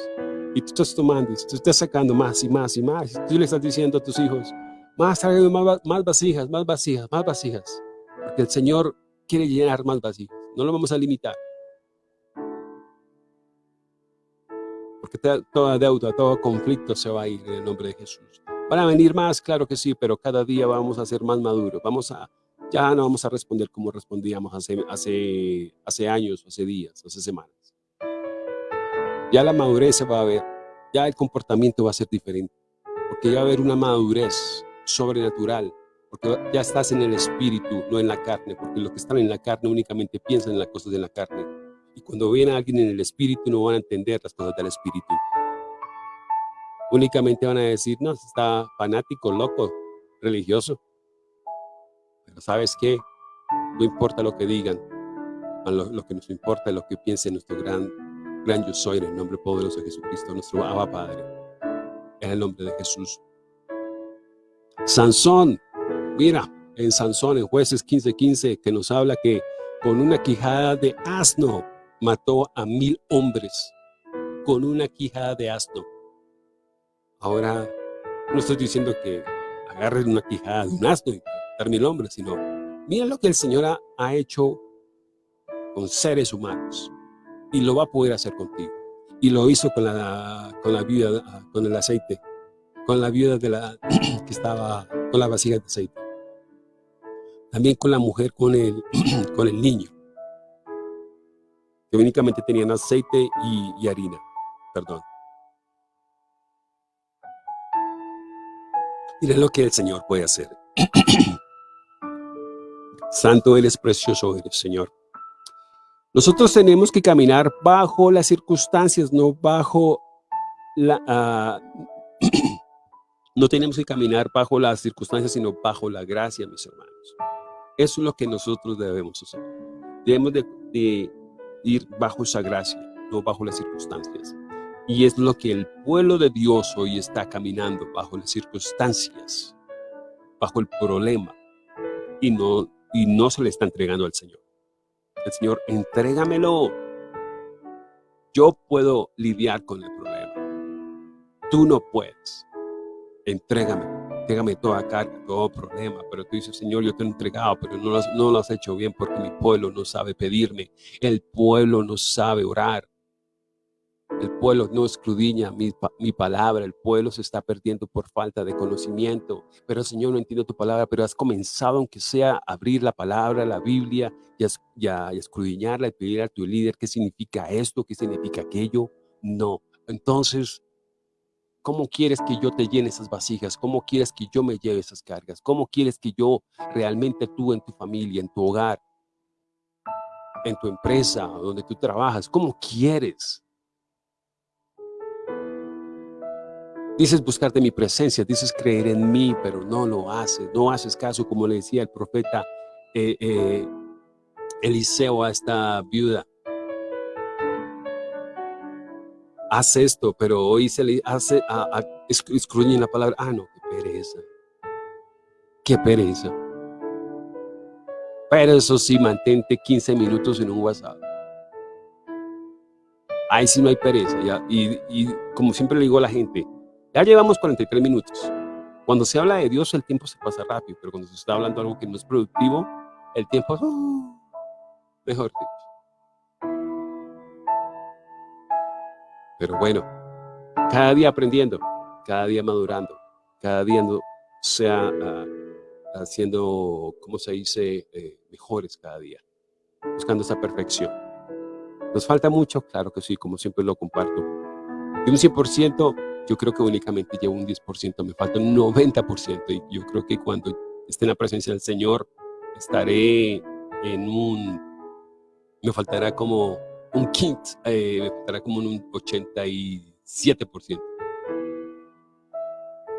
Y tú estás tomando, tú estás sacando más y más y más. Y tú le estás diciendo a tus hijos, más, más, más vasijas, más vasijas, más vasijas. Porque el Señor quiere llenar más vasijas. No lo vamos a limitar. Toda deuda, todo conflicto se va a ir en el nombre de Jesús. ¿Van a venir más? Claro que sí, pero cada día vamos a ser más maduros. Vamos a, ya no vamos a responder como respondíamos hace, hace, hace años, hace días, hace semanas. Ya la madurez se va a ver, ya el comportamiento va a ser diferente, porque ya va a haber una madurez sobrenatural, porque ya estás en el espíritu, no en la carne, porque los que están en la carne únicamente piensan en las cosas de la carne. Y cuando viene alguien en el espíritu no van a entender las cosas del espíritu únicamente van a decir, no, está fanático, loco, religioso. Pero ¿sabes qué? No importa lo que digan, lo, que nos importa es lo que piense nuestro gran, gran yo soy en el nombre poderoso de Jesucristo, nuestro Abba Padre. en el nombre de Jesús. Sansón, mira, en Sansón, en jueces 15:15, 15, que nos habla que con una quijada de asno mató a mil hombres, con una quijada de asno. Ahora, no estoy diciendo que agarren una quijada de un asno y matar mil hombres, sino mira lo que el Señor ha, hecho con seres humanos y lo va a poder hacer contigo. Y lo hizo con la, con la viuda, con el aceite, con la viuda de la, <clears throat> que estaba con la vasija de aceite. También con la mujer, con el, <clears throat> con el niño, que únicamente tenían aceite y, harina, perdón. Miren lo que el Señor puede hacer. <clears throat> Santo eres, precioso Señor. Nosotros tenemos que caminar bajo las circunstancias, no bajo la... Ah, <clears throat> no tenemos que caminar bajo las circunstancias, sino bajo la gracia, mis hermanos. Eso es lo que nosotros debemos hacer. Debemos de, de ir bajo esa gracia, no bajo las circunstancias. Y es lo que el pueblo de Dios hoy está caminando bajo las circunstancias, bajo el problema, y no, y no se le está entregando al Señor. El Señor, entrégamelo. Yo puedo lidiar con el problema. Tú no puedes. Entrégame. Entrégame toda carga, todo problema. Pero tú dices, Señor, yo te he entregado, pero no lo, no lo has hecho bien porque mi pueblo no sabe pedirme. El pueblo no sabe orar. El pueblo no escudriña mi, mi, palabra, el pueblo se está perdiendo por falta de conocimiento. Pero Señor, no entiendo tu palabra, pero has comenzado, aunque sea, a abrir la palabra, la Biblia, y a, y a, y y pedir a tu líder qué significa esto, qué significa aquello. No. Entonces, ¿cómo quieres que yo te llene esas vasijas? ¿Cómo quieres que yo me lleve esas cargas? ¿Cómo quieres que yo realmente tú en tu familia, en tu hogar, en tu empresa, donde tú trabajas, cómo quieres? Dices buscarte mi presencia, dices creer en mí, pero no lo haces, no haces caso, como le decía el profeta eh, eh, Eliseo a esta viuda. Haz esto, pero hoy se le hace, a, a, la palabra, ah, no, qué pereza, qué pereza. Pero eso sí, mantente 15 minutos en un WhatsApp. Ahí sí no hay pereza, ¿ya? Y, como siempre le digo a la gente, ya llevamos 43 minutos. Cuando se habla de Dios, el tiempo se pasa rápido, pero cuando se está hablando de algo que no es productivo, el tiempo es uh, mejor Pero bueno, cada día aprendiendo, cada día madurando, cada día no sea uh, haciendo, ¿cómo se dice?, eh, mejores cada día, buscando esa perfección. ¿Nos falta mucho? Claro que sí, como siempre lo comparto. Y un 100% yo creo que únicamente llevo un 10%, me falta un 90% y yo creo que cuando esté en la presencia del Señor estaré en un, me faltará como un quint, eh, me faltará como un 87%,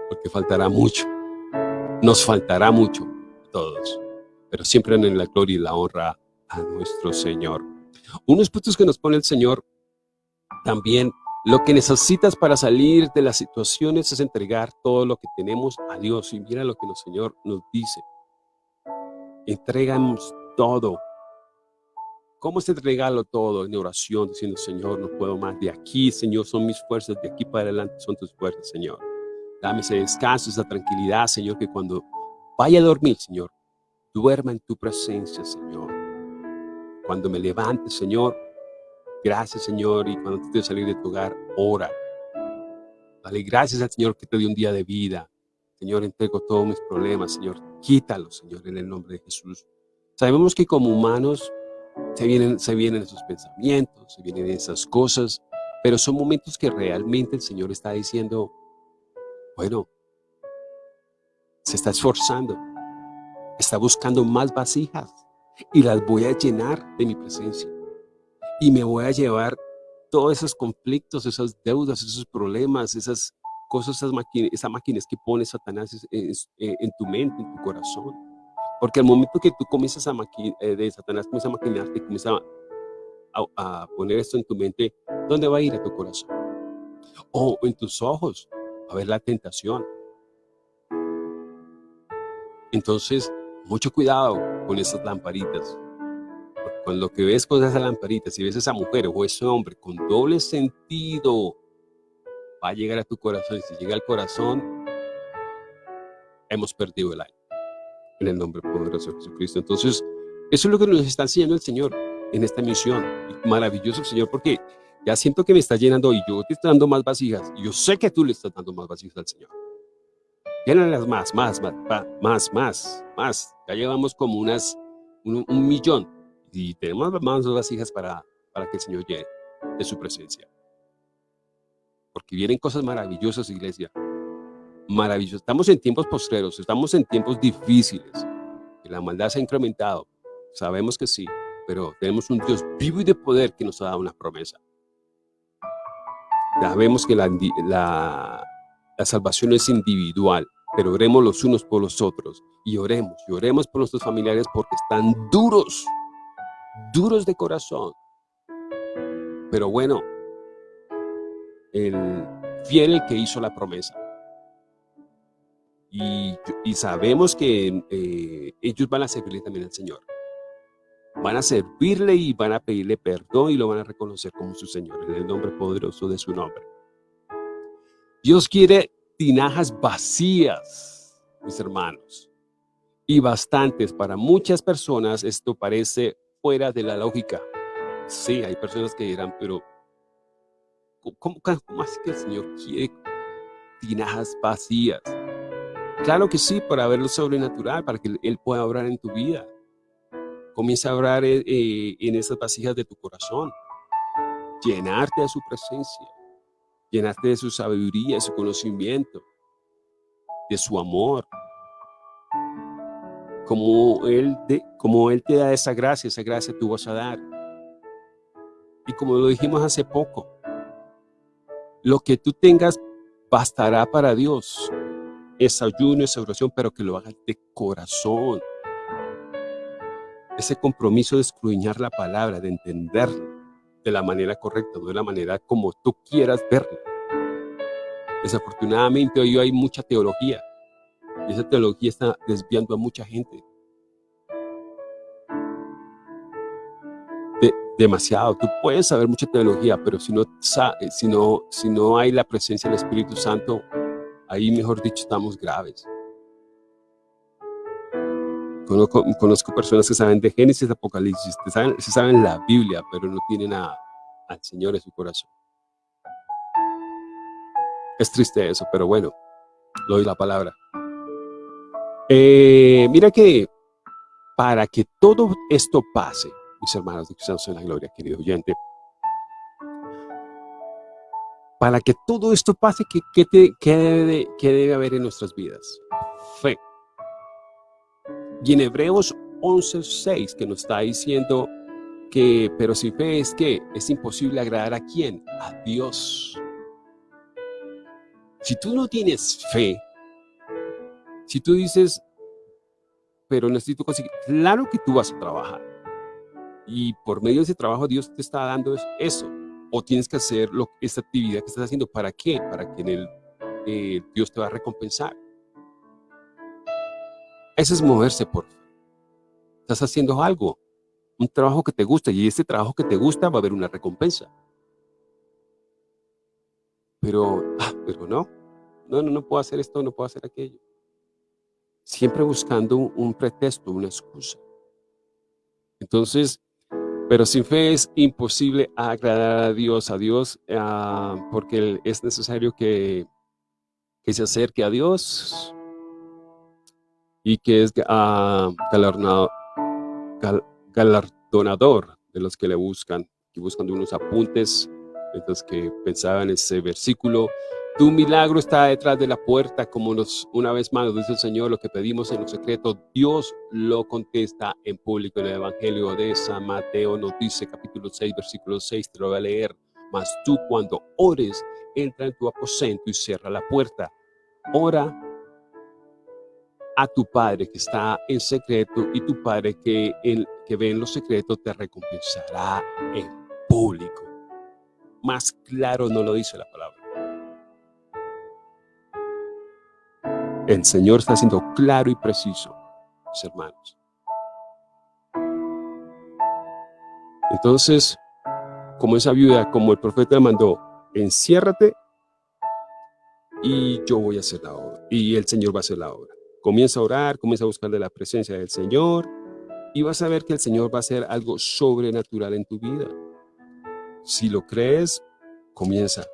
porque faltará mucho, nos faltará mucho a todos, pero siempre en la gloria y la honra a nuestro Señor. Unos puntos que nos pone el Señor también lo que necesitas para salir de las situaciones es entregar todo lo que tenemos a Dios. Y mira lo que el Señor nos dice. Entregamos todo. ¿Cómo es entregarlo todo? En oración, diciendo, Señor, no puedo más. De aquí, Señor, son mis fuerzas. De aquí para adelante son tus fuerzas, Señor. Dame ese descanso, esa tranquilidad, Señor, que cuando vaya a dormir, Señor, duerma en tu presencia, Señor. Cuando me levante, Señor, Gracias, Señor, y cuando te salir de tu hogar, ora. Dale gracias al Señor que te dio un día de vida. Señor, entrego todos mis problemas, Señor. Quítalos, Señor, en el nombre de Jesús. Sabemos que como humanos se vienen, se vienen esos pensamientos, se vienen esas cosas, pero son momentos que realmente el Señor está diciendo, bueno, se está esforzando, está buscando más vasijas y las voy a llenar de mi presencia y me voy a llevar todos esos conflictos, esas deudas, esos problemas, esas cosas, esas máquinas, esas máquinas que pone Satanás eh, en tu mente, en tu corazón. Porque al momento que tú comienzas a maquinar, eh, de Satanás comienza a maquinarte, comienza a, poner esto en tu mente, ¿dónde va a ir a tu corazón? O en tus ojos. a haber la tentación. Entonces, mucho cuidado con esas lamparitas. Con lo que ves con esas lamparitas, si ves a esa mujer o ese hombre con doble sentido, va a llegar a tu corazón. Y si llega al corazón, hemos perdido el año. En el nombre poderoso de Jesucristo. Entonces, eso es lo que nos está enseñando el Señor en esta misión. maravilloso Señor, porque ya siento que me está llenando y yo te estoy dando más vasijas. Y yo sé que tú le estás dando más vasijas al Señor. Llénalas más, más, más, más, más, más. Ya llevamos como unas, un, millón y tenemos más vasijas para, para que el Señor llene de su presencia. Porque vienen cosas maravillosas, iglesia. Maravillosas. Estamos en tiempos postreros, estamos en tiempos difíciles. La maldad se ha incrementado. Sabemos que sí, pero tenemos un Dios vivo y de poder que nos ha dado una promesa. Sabemos que la, la, la salvación es individual, pero oremos los unos por los otros. Y oremos, y oremos por nuestros familiares porque están duros, duros de corazón. Pero bueno, el fiel el que hizo la promesa. Y, y sabemos que eh, ellos van a servirle también al Señor van a servirle y van a pedirle perdón y lo van a reconocer como su Señor, en el nombre poderoso de su nombre. Dios quiere tinajas vacías, mis hermanos, y bastantes. Para muchas personas esto parece fuera de la lógica. Sí, hay personas que dirán, pero ¿cómo, cómo así que el Señor quiere tinajas vacías? Claro que sí, para ver lo sobrenatural, para que Él pueda obrar en tu vida. Comienza a orar eh, eh, en esas vasijas de tu corazón. Llenarte de su presencia. Llenarte de su sabiduría, de su conocimiento. De su amor. Como él, como él te da esa gracia, esa gracia tú vas a dar. Y como lo dijimos hace poco, lo que tú tengas bastará para Dios. Es ayuno, es oración, pero que lo hagas de corazón ese compromiso de escudriñar la palabra, de entender de la manera correcta, no de la manera como tú quieras verla. Desafortunadamente hoy hay mucha teología y esa teología está desviando a mucha gente. demasiado. Tú puedes saber mucha teología, pero si no, si, no, si no hay la presencia del Espíritu Santo, ahí mejor dicho estamos graves. Conozco, personas que saben de Génesis, Apocalipsis, que saben, se saben la Biblia, pero no tienen a, al Señor en su corazón. Es triste eso, pero bueno, doy la palabra. Eh, mira que para que todo esto pase, mis hermanos de Cristianos en la Gloria, querido oyente, para que todo esto pase, ¿qué, debe, qué debe haber en nuestras vidas? Fe. Y en Hebreos 11.6 que nos está diciendo que, pero si fe es que es imposible agradar a quién? A Dios. Si tú no tienes fe, si tú dices, pero necesito conseguir, claro que tú vas a trabajar. Y por medio de ese trabajo Dios te está dando eso. O tienes que hacer lo, esta actividad que estás haciendo. ¿Para qué? Para que el, eh, Dios te va a recompensar. Eso es moverse por fe. Estás haciendo algo, un trabajo que te gusta y ese trabajo que te gusta va a haber una recompensa. Pero, ah, pero no, no, no, no puedo hacer esto, no puedo hacer aquello. Siempre buscando un, pretexto, una excusa. Entonces, pero sin fe es imposible agradar a Dios, a Dios, ah, porque es necesario que, que se acerque a Dios, y que es uh, galardonador de los que le buscan, y buscan unos apuntes, entonces que pensaban en ese versículo, tu milagro está detrás de la puerta, como nos, una vez más dice el Señor, lo que pedimos en lo secreto, Dios lo contesta en público. En el Evangelio de San Mateo nos dice, capítulo 6, versículo 6, te lo voy a leer. Mas tú cuando ores, entra en tu aposento y cierra la puerta. Ora a tu Padre que está en secreto y tu Padre que, que ve en lo secreto te recompensará en público. Más claro no lo dice la palabra. El Señor está siendo claro y preciso, mis hermanos. Entonces, como esa viuda, como el profeta le mandó, enciérrate y yo voy a hacer la obra. Y el Señor va a hacer la obra. Comienza a orar, comienza a buscar de la presencia del Señor y vas a ver que el Señor va a hacer algo sobrenatural en tu vida. Si lo crees, comienza.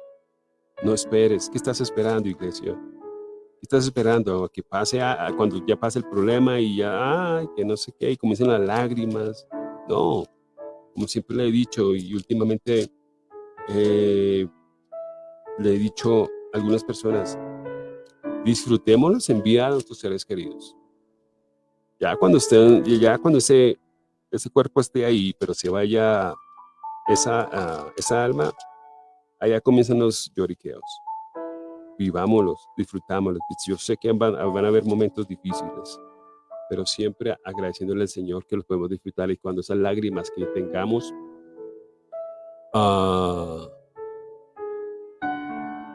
No esperes. ¿Qué estás esperando, iglesia? ¿Qué estás esperando? Que pase a, cuando ya pase el problema y ya, ay, que no sé qué, y comiencen las lágrimas. No, como siempre le he dicho y últimamente eh, le he dicho a algunas personas, disfrutemos en vida a nuestros seres queridos. Ya cuando, estén, ya cuando ese, ese cuerpo esté ahí, pero se vaya esa, uh, esa alma, allá comienzan los lloriqueos. Vivámoslos, disfrutámoslos. Yo sé que van, van a haber momentos difíciles, pero siempre agradeciéndole al Señor que los podemos disfrutar y cuando esas lágrimas que tengamos uh,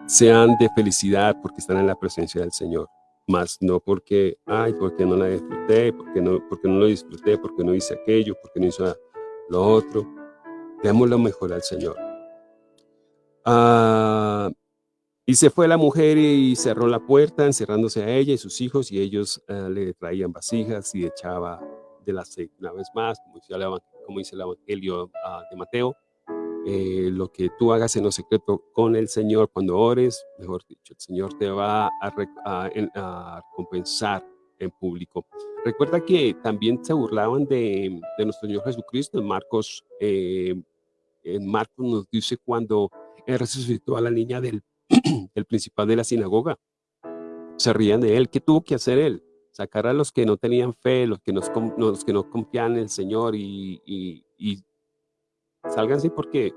sean de felicidad porque están en la presencia del Señor, más no porque, ay, porque no la disfruté, porque no, porque no lo disfruté, porque no hice aquello, porque no hice lo otro. Demos lo mejor al Señor. Uh, y se fue la mujer y cerró la puerta, encerrándose a ella y sus hijos, y ellos uh, le traían vasijas y echaba del aceite una vez más, como dice el, como dice el Evangelio uh, de Mateo. Eh, lo que tú hagas en lo secreto con el Señor cuando ores, mejor dicho, el Señor te va a, a, a compensar en público. Recuerda que también se burlaban de, de nuestro Señor Jesucristo. En Marcos, eh, en Marcos nos dice cuando él resucitó a la niña del <clears throat> el principal de la sinagoga. Se rían de él. ¿Qué tuvo que hacer él? Sacar a los que no tenían fe, los que, nos, los que no confían en el Señor y, y, y sálganse porque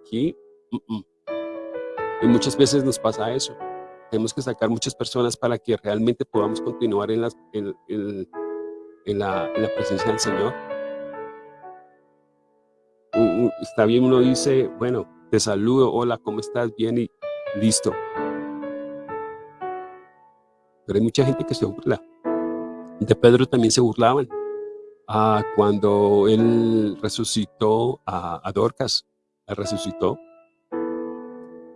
aquí y muchas veces nos pasa eso. Tenemos que sacar muchas personas para que realmente podamos continuar en, las, en, la, en la presencia del Señor. Está bien, uno dice, bueno, te saludo, hola, ¿cómo estás? Bien, y listo. Pero hay mucha gente que se burla. De Pedro también se burlaban. Ah, cuando él resucitó a, a Dorcas, resucitó.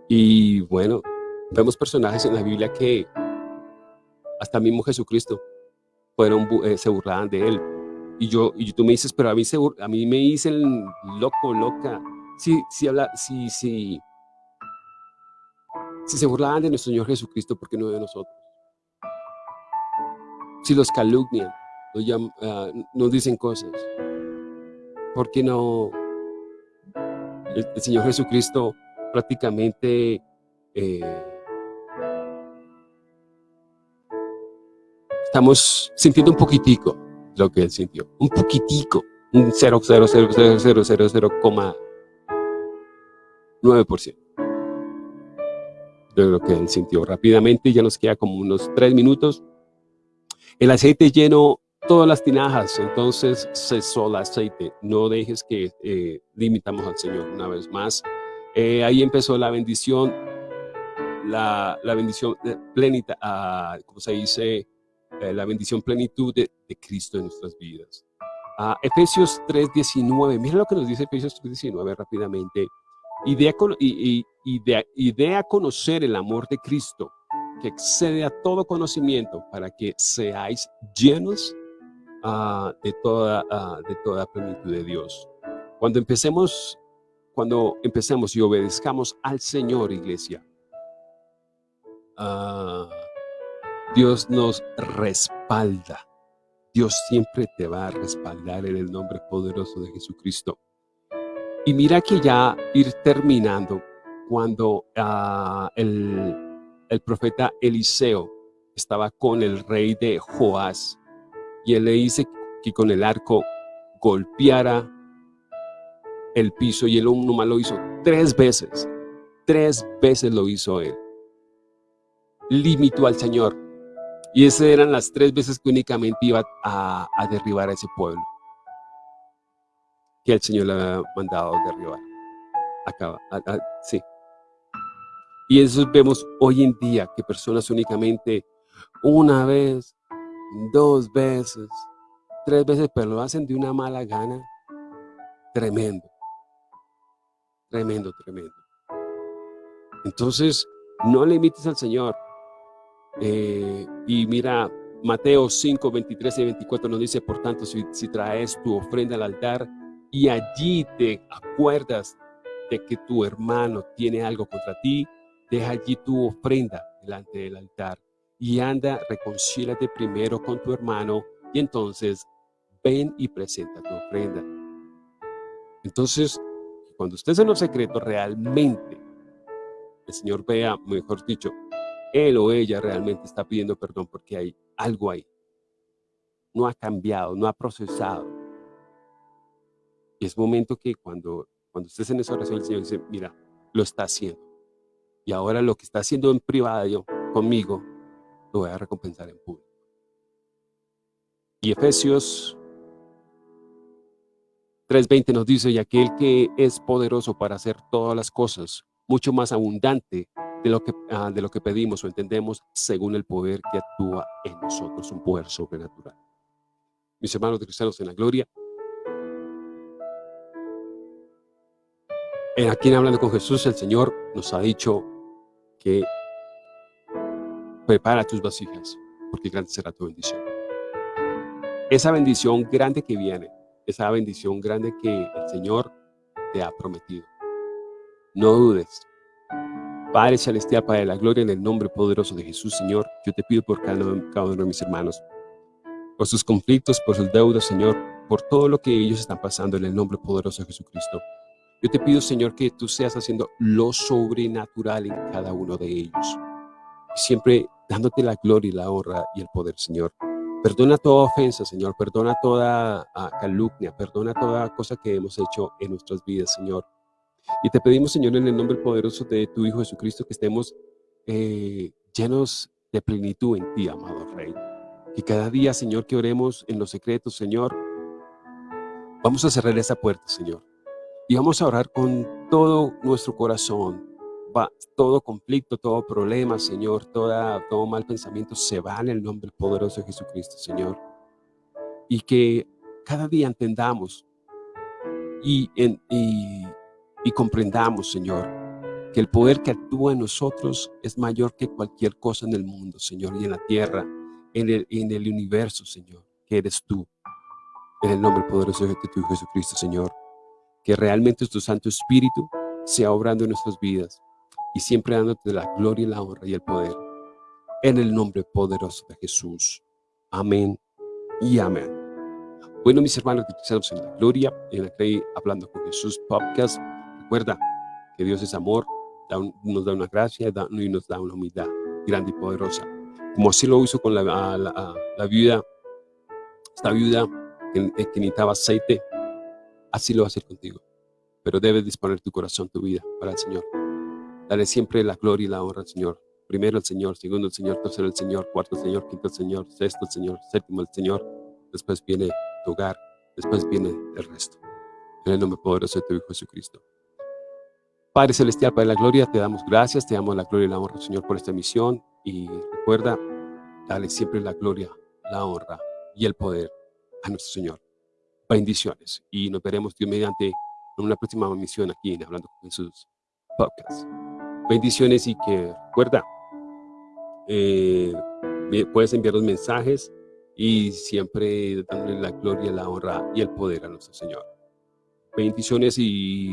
Y bueno, vemos personajes en la Biblia que hasta mismo Jesucristo fueron, eh, se burlaban de él. Y yo, y tú me dices, pero a mí, se, a mí me dicen loco, loca. Si, si, habla, si, si, si se burlaban de nuestro Señor Jesucristo, ¿por qué no de nosotros? Si los calumnian, nos, llaman, uh, nos dicen cosas, ¿por qué no? El, Señor Jesucristo prácticamente eh, estamos sintiendo un poquitico lo que Él sintió, un poquitico, un 0,000,0,9% de lo que él sintió. Rápidamente, ya nos queda como unos tres minutos. El aceite lleno todas las tinajas, entonces cesó el aceite. No dejes que eh, limitamos al Señor una vez más. Eh, ahí empezó la bendición, la, la bendición plenita, uh, como se dice, eh, la bendición plenitud de, de, Cristo en nuestras vidas. Uh, Efesios 3.19, mira lo que nos dice Efesios 3.19 rápidamente. Y y, de, a conocer el amor de Cristo, que excede a todo conocimiento, para que seáis llenos uh, de, toda, uh, de toda plenitud de Dios. Cuando empecemos, cuando empecemos y obedezcamos al Señor, iglesia, uh, Dios nos respalda. Dios siempre te va a respaldar en el nombre poderoso de Jesucristo. Y mira que ya ir terminando, cuando uh, el, el, profeta Eliseo estaba con el rey de Joás, y él le dice que con el arco golpeara el piso, y él nomás lo hizo tres veces, tres veces lo hizo él. Limitó al Señor, y esas eran las tres veces que únicamente iba a, a derribar a ese pueblo que el Señor le ha mandado derribar. Acaba, sí. Y eso vemos hoy en día, que personas únicamente, una vez, dos veces, tres veces, pero lo hacen de una mala gana. Tremendo. Tremendo, tremendo. Entonces, no le al Señor. Eh, y mira, Mateo 5, 23 y 24 nos dice, por tanto, si, si traes tu ofrenda al altar y allí te acuerdas de que tu hermano tiene algo contra ti, deja allí tu ofrenda delante del altar y anda, reconcílate primero con tu hermano y entonces ven y presenta tu ofrenda. Entonces, cuando estés en los secretos, realmente el Señor vea, mejor dicho, él o ella realmente está pidiendo perdón porque hay algo ahí. No ha cambiado, no ha procesado. Y es momento que cuando, cuando estés en esa oración, el Señor dice, mira, lo está haciendo. Y ahora lo que está haciendo en privado conmigo, lo voy a recompensar en público. Y Efesios 3.20 nos dice, y aquel que es poderoso para hacer todas las cosas, mucho más abundante de lo que, ah, de lo que pedimos o entendemos, según el poder que actúa en nosotros, un poder sobrenatural. Mis hermanos de cristianos en la gloria, en aquí en Hablando con Jesús, el Señor nos ha dicho que prepara tus vasijas, porque grande será tu bendición. Esa bendición grande que viene, esa bendición grande que el Señor te ha prometido. No dudes. Padre Celestial, Padre de la Gloria, en el nombre poderoso de Jesús, Señor, yo te pido por cada uno de mis hermanos, por sus conflictos, por sus deudas, Señor, por todo lo que ellos están pasando en el nombre poderoso de Jesucristo. Yo te pido, Señor, que tú seas haciendo lo sobrenatural en cada uno de ellos. Siempre dándote la gloria y la honra y el poder, Señor. Perdona toda ofensa, Señor. Perdona toda ah, calumnia. Perdona toda cosa que hemos hecho en nuestras vidas, Señor. Y te pedimos, Señor, en el nombre poderoso de tu Hijo Jesucristo, que estemos eh, llenos de plenitud en ti, amado Rey. Que cada día, Señor, que oremos en los secretos, Señor, vamos a cerrar esa puerta, Señor. Y vamos a orar con todo nuestro corazón. Va, todo conflicto, todo problema, Señor, toda, todo mal pensamiento se va en el nombre poderoso de Jesucristo, Señor. Y que cada día entendamos y, en, y comprendamos, Señor, que el poder que actúa en nosotros es mayor que cualquier cosa en el mundo, Señor, y en la tierra, en el, en el universo, Señor, que eres tú. En el nombre poderoso de tu Jesucristo, Señor, que realmente tu Santo Espíritu sea obrando en nuestras vidas y siempre dándote la gloria la honra y el poder. En el nombre poderoso de Jesús. Amén y amén. Bueno, mis hermanos que en la gloria, en la que hablando con Jesús podcast, Recuerda que Dios es amor, nos da una gracia y nos da una humildad grande y poderosa. Como así lo hizo con la, la, viuda, esta viuda que, que necesitaba aceite, así lo va a hacer contigo. Pero debes disponer tu corazón, tu vida para el Señor. Dale siempre la gloria y la honra al Señor. Primero el Señor, segundo el Señor, tercero el Señor, cuarto el Señor, quinto el Señor, sexto el Señor, séptimo el Señor. Después viene tu hogar, después viene el resto. En el nombre poderoso de tu Hijo Jesucristo. Padre Celestial, Padre de la Gloria, te damos gracias, te damos la gloria y la honra, Señor, por esta misión. Y recuerda, dale siempre la gloria, la honra y el poder a nuestro Señor. Bendiciones. Y nos veremos, Dios, mediante en una próxima misión aquí en Hablando con Jesús Podcast. Bendiciones y que, recuerda, eh, puedes enviar los mensajes y siempre dándole la gloria, la honra y el poder a nuestro Señor. Bendiciones y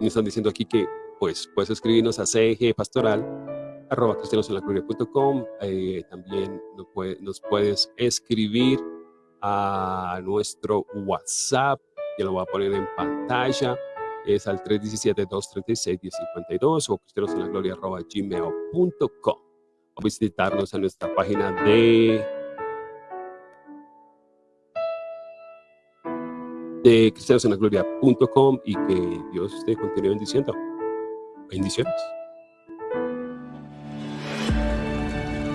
me están diciendo aquí que pues puedes escribirnos a CG Pastoral arroba eh, también nos, nos, puedes escribir a nuestro WhatsApp, que lo voy a poner en pantalla, es al 317-236-1052 o cristianos en la gloria arroba gmail.com o visitarnos en nuestra página de de cristianosenlagloria.com y que Dios te continúe bendiciendo. Bendiciones.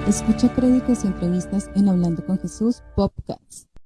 Escucha prédicas y entrevistas en Hablando con Jesús Podcast.